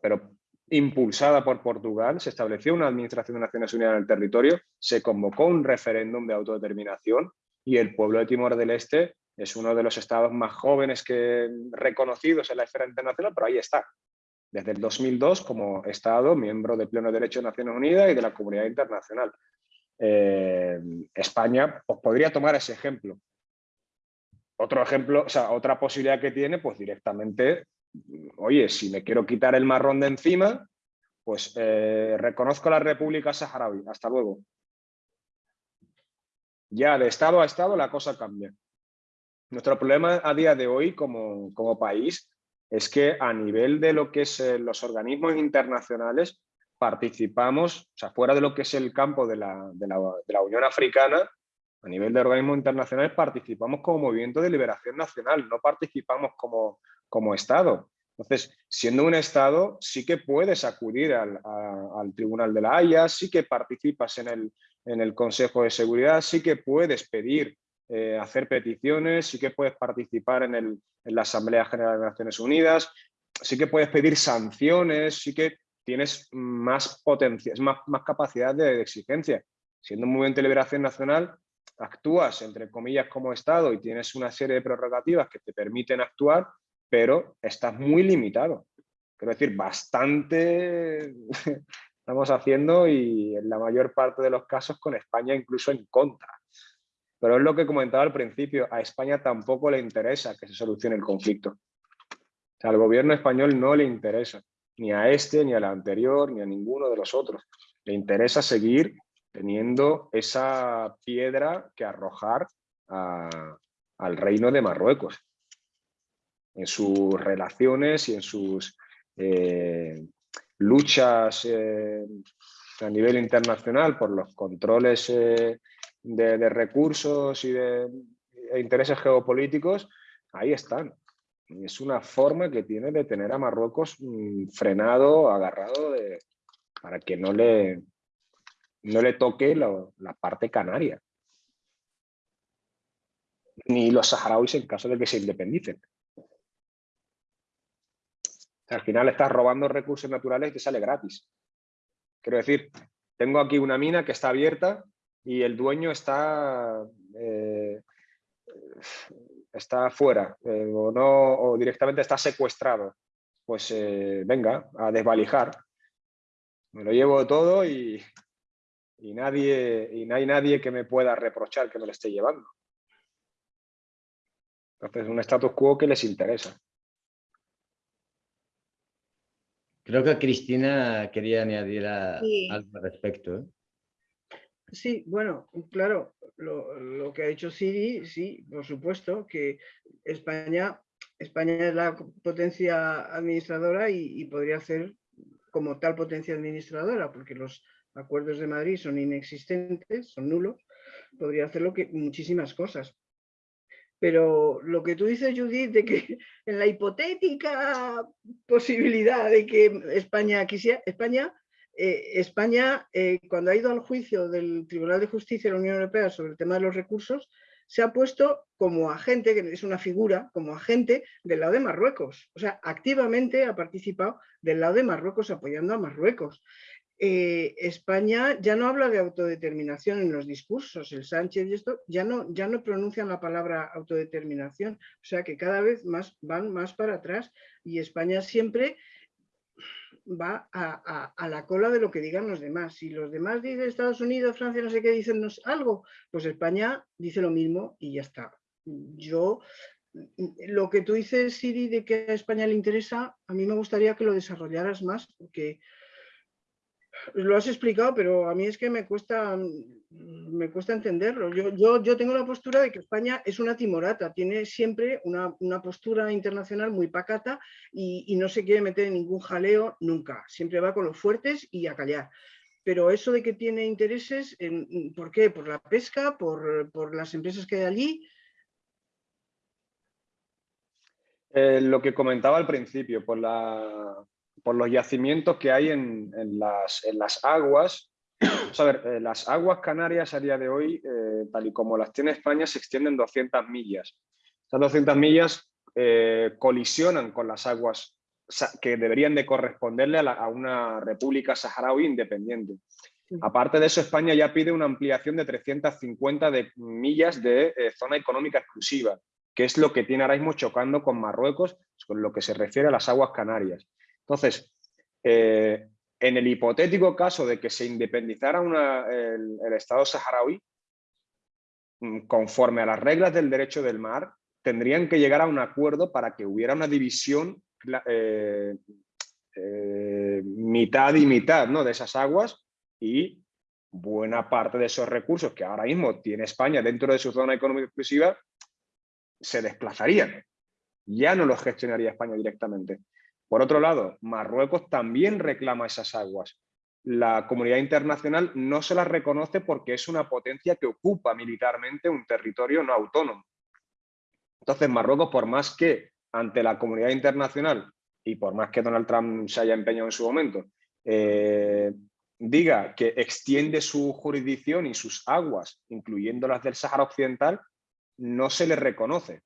pero impulsada por Portugal, se estableció una Administración de Naciones Unidas en el territorio, se convocó un referéndum de autodeterminación y el pueblo de Timor del Este es uno de los estados más jóvenes que reconocidos en la esfera internacional, pero ahí está, desde el 2002 como estado miembro de pleno derecho de Naciones Unidas y de la comunidad internacional. Eh, España pues, podría tomar ese ejemplo. Otro ejemplo, o sea, otra posibilidad que tiene, pues directamente oye, si me quiero quitar el marrón de encima, pues eh, reconozco la República Saharaui. Hasta luego. Ya de estado a estado la cosa cambia. Nuestro problema a día de hoy como, país es que a nivel de lo que es eh, los organismos internacionales participamos, o sea, fuera de lo que es el campo de la, Unión Africana, a nivel de organismos internacionales participamos como movimiento de liberación nacional, no participamos como, como Estado. Entonces, siendo un Estado, sí que puedes acudir al, Tribunal de la Haya, sí que participas en el, en el Consejo de Seguridad, sí que puedes pedir, eh, hacer peticiones, sí que puedes participar en, el, la Asamblea General de Naciones Unidas, sí que puedes pedir sanciones, sí que tienes más potencia, más, más capacidad de, exigencia. Siendo un movimiento de liberación nacional, actúas, entre comillas, como Estado y tienes una serie de prerrogativas que te permiten actuar, pero estás muy limitado. Quiero decir, bastante estamos haciendo y en la mayor parte de los casos con España incluso en contra. Pero es lo que comentaba al principio, a España tampoco le interesa que se solucione el conflicto. O sea, al gobierno español no le interesa, ni a este, ni al anterior, ni a ninguno de los otros. Le interesa seguir teniendo esa piedra que arrojar al reino de Marruecos en sus relaciones y en sus eh, luchas eh, a nivel internacional por los controles eh, de, recursos y de e intereses geopolíticos, ahí están. Es una forma que tiene de tener a Marruecos mm, frenado, agarrado, para que no le, no le toque la parte canaria. Ni los saharauis en caso de que se independicen al final estás robando recursos naturales y te sale gratis. Quiero decir, tengo aquí una mina que está abierta y el dueño está, eh, está fuera eh, o, no, o directamente está secuestrado. Pues eh, venga, a desvalijar. Me lo llevo todo y, y, nadie, y no hay nadie que me pueda reprochar que me lo esté llevando. Entonces, un status quo que les interesa. Creo que Cristina quería añadir algo al respecto. ¿eh? Sí, bueno, claro, lo, que ha dicho Siri, sí, por supuesto, que España, España es la potencia administradora y, podría ser como tal potencia administradora, porque los acuerdos de Madrid son inexistentes, son nulos, podría hacer lo que, muchísimas cosas. Pero lo que tú dices, Judith, de que en la hipotética posibilidad de que España quisiera, España, eh, España eh, cuando ha ido al juicio del Tribunal de Justicia de la Unión Europea sobre el tema de los recursos, se ha puesto como agente, que es una figura, como agente del lado de Marruecos. O sea, activamente ha participado del lado de Marruecos apoyando a Marruecos. Eh, España ya no habla de autodeterminación en los discursos, el Sánchez y esto ya no, ya no pronuncian la palabra autodeterminación, o sea que cada vez más van más para atrás y España siempre va a, la cola de lo que digan los demás. Si los demás dicen Estados Unidos, Francia, no sé qué, dicen algo, pues España dice lo mismo y ya está. Yo, lo que tú dices, Siri, de que a España le interesa, a mí me gustaría que lo desarrollaras más, porque lo has explicado, pero a mí es que me cuesta, me cuesta entenderlo. Yo, yo, tengo la postura de que España es una timorata, tiene siempre una, postura internacional muy pacata y, no se quiere meter en ningún jaleo nunca. Siempre va con los fuertes y a callar. Pero eso de que tiene intereses, ¿por qué? ¿Por la pesca? ¿Por, por las empresas que hay allí? Eh, lo que comentaba al principio, por la, por los yacimientos que hay en, las, aguas. a ver, eh, las aguas canarias a día de hoy, eh, tal y como las tiene España, se extienden 200 millas. Esas 200 millas eh, colisionan con las aguas que deberían de corresponderle a, una república saharaui independiente. Aparte de eso, España ya pide una ampliación de 350 de millas de eh, zona económica exclusiva, que es lo que tiene ahora mismo chocando con Marruecos, con lo que se refiere a las aguas canarias. Entonces, eh, en el hipotético caso de que se independizara el, Estado saharaui, mm, conforme a las reglas del derecho del mar, tendrían que llegar a un acuerdo para que hubiera una división eh, eh, mitad y mitad ¿no? de esas aguas y buena parte de esos recursos que ahora mismo tiene España dentro de su zona económica exclusiva se desplazarían. Ya no los gestionaría España directamente. Por otro lado, Marruecos también reclama esas aguas. La comunidad internacional no se las reconoce porque es una potencia que ocupa militarmente un territorio no autónomo. Entonces, Marruecos, por más que ante la comunidad internacional y por más que Donald Trump se haya empeñado en su momento, eh, diga que extiende su jurisdicción y sus aguas, incluyendo las del Sáhara Occidental, no se le reconoce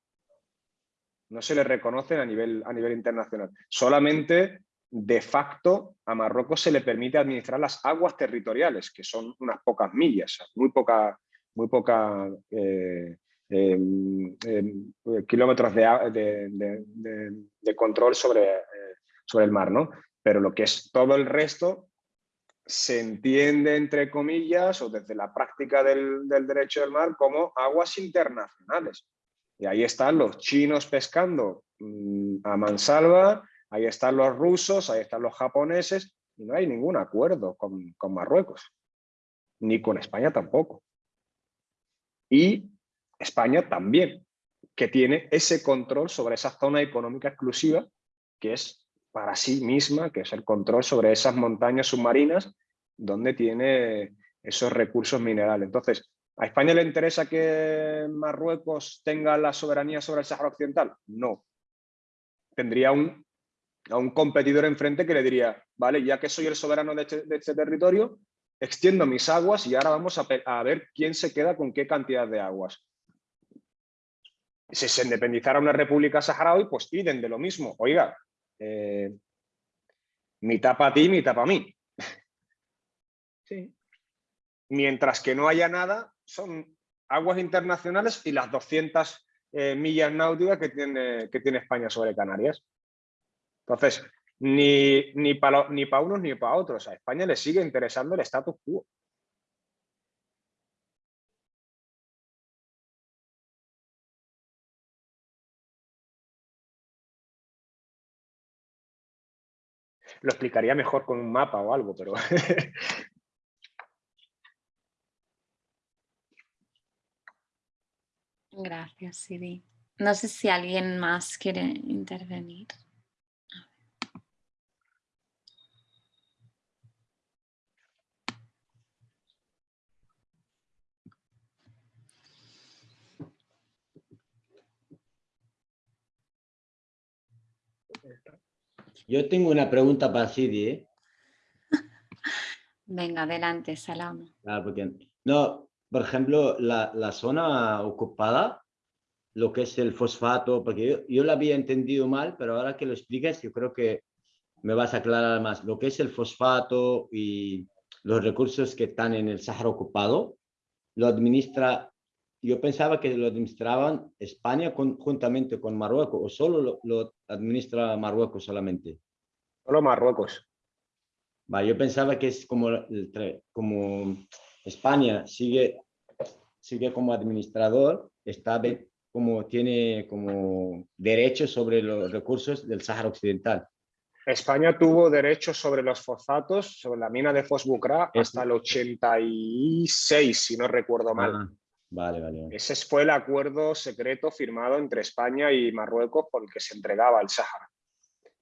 no se le reconocen a nivel, a nivel internacional. Solamente de facto a Marruecos se le permite administrar las aguas territoriales, que son unas pocas millas, muy poca, muy poca eh, em, em, kilómetros de, control sobre, eh, sobre el mar, ¿no? Pero lo que es todo el resto se entiende, entre comillas, o desde la práctica del, del derecho del mar, como aguas internacionales. Y ahí están los chinos pescando mm, a mansalva, ahí están los rusos, ahí están los japoneses, y no hay ningún acuerdo con, con Marruecos, ni con España tampoco. Y España también, que tiene ese control sobre esa zona económica exclusiva, que es para sí misma, que es el control sobre esas montañas submarinas, donde tiene esos recursos minerales. Entonces, ¿A España le interesa que Marruecos tenga la soberanía sobre el Sáhara Occidental? No. Tendría un, a un competidor enfrente que le diría, vale, ya que soy el soberano de este, este territorio, extiendo mis aguas y ahora vamos a, ver quién se queda con qué cantidad de aguas. Si se independizara una república saharaui, pues piden de lo mismo. Oiga, eh, mitad para ti, mitad para mí. Sí. Mientras que no haya nada, son aguas internacionales y las 200 eh, millas náuticas que tiene, que tiene España sobre Canarias. Entonces, ni, ni para ni unos ni para otros. A España le sigue interesando el status quo. Lo explicaría mejor con un mapa o algo, pero Gracias, Siri. No sé si alguien más quiere intervenir. Yo tengo una pregunta para Siri. ¿eh? Venga, adelante, Salamo. no, por ejemplo, la, zona ocupada, lo que es el fosfato, porque yo, yo lo había entendido mal, pero ahora que lo expliques, yo creo que me vas a aclarar más. Lo que es el fosfato y los recursos que están en el Sáhara ocupado, lo administra, yo pensaba que lo administraban España conjuntamente con Marruecos, o solo lo, administra Marruecos solamente. Solo Marruecos. Va, yo pensaba que es como, como España sigue sigue como administrador, está como, tiene como derecho sobre los recursos del Sáhara Occidental. España tuvo derechos sobre los fosfatos, sobre la mina de Fosbucra, hasta el 86, si no recuerdo mal. Ah, vale, vale, Ese fue el acuerdo secreto firmado entre España y Marruecos por el que se entregaba el Sáhara.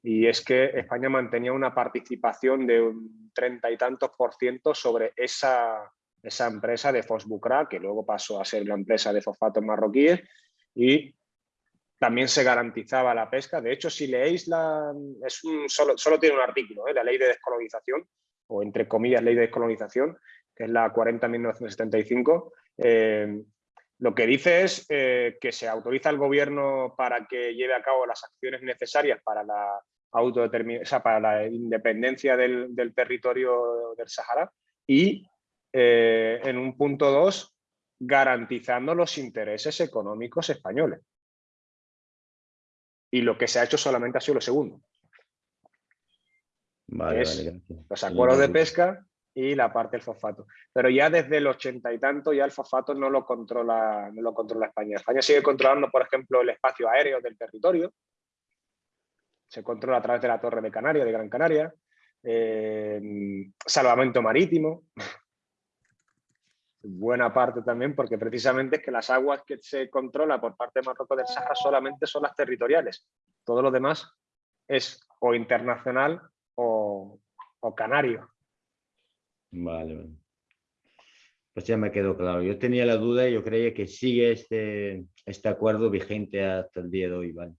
Y es que España mantenía una participación de un treinta y tantos por ciento sobre esa, esa empresa de Fosbucra, que luego pasó a ser la empresa de fosfatos marroquíes, y también se garantizaba la pesca. De hecho, si leéis la... Es solo, solo tiene un artículo, ¿eh? la ley de descolonización, o entre comillas ley de descolonización, que es la 40.1975, eh, lo que dice es eh, que se autoriza al gobierno para que lleve a cabo las acciones necesarias para la, autodeterminación, o sea, para la independencia del, territorio del Sahara y eh, en un punto dos, garantizando los intereses económicos españoles. Y lo que se ha hecho solamente ha sido lo segundo. Vale, Los acuerdos de pesca y la parte del fosfato. Pero ya desde el ochenta y tanto ya el fosfato no lo controla, no lo controla España. España sigue controlando, por ejemplo, el espacio aéreo del territorio. Se controla a través de la Torre de Canarias, de Gran Canaria. Eh, salvamento marítimo. Buena parte también, porque precisamente es que las aguas que se controla por parte de Marruecos del Sahara solamente son las territoriales. Todo lo demás es o internacional o, canario. Vale, vale. Pues ya me quedó claro. Yo tenía la duda y yo creía que sigue este, este acuerdo vigente hasta el día de hoy, ¿vale?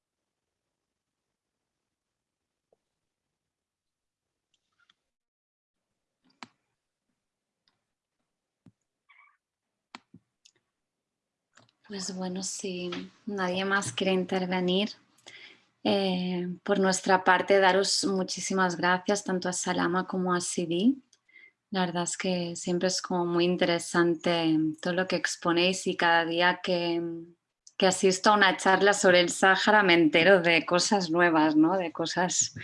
Pues bueno, si nadie más quiere intervenir, eh, por nuestra parte daros muchísimas gracias tanto a Salama como a Sidi la verdad es que siempre es como muy interesante todo lo que exponéis y cada día que, asisto a una charla sobre el Sáhara me entero de cosas nuevas, ¿no? de cosas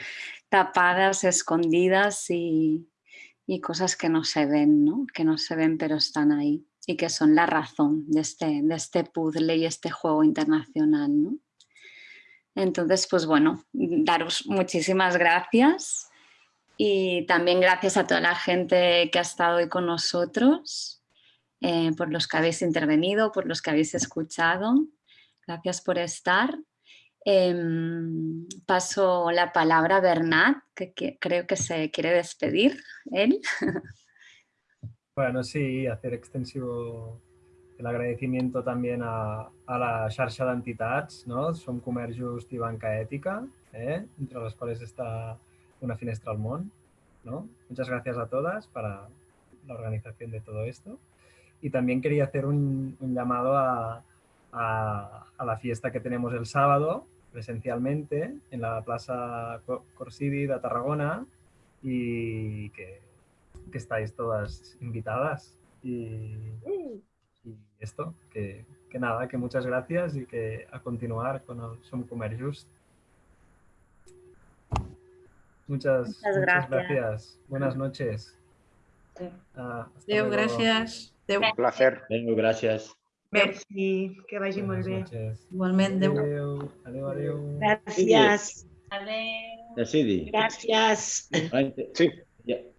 tapadas, escondidas y, cosas que no se ven, ¿no? que no se ven pero están ahí y que son la razón de este, de este puzzle y este juego internacional. Entonces, pues bueno, daros muchísimas gracias y también gracias a toda la gente que ha estado hoy con nosotros, eh, por los que habéis intervenido, por los que habéis escuchado. Gracias por estar. Em, paso la palabra a Bernat, que, creo que se quiere despedir él. Bueno, sí, hacer extensivo el agradecimiento también a, la xarxa d'entitats, no? Som Comerç Just i Banca Ètica, eh? entre las cuales está una finestra al món. ¿no? Muchas gracias a todas para la organización de todo esto. Y también quería hacer un, llamado a, la fiesta que tenemos el sábado, presencialmente, en la Plaza Corsidi de Tarragona y que, estáis todas invitadas. Y, esto, que, nada, que muchas gracias y que a continuar con el Som Comer Just. Muchas, gracias. Buenas noches. Ah, gracias. Un placer. Gracias. Merci, que vagi muy bien. Igualmente. Gracias. Gracias. Gracias. Sí.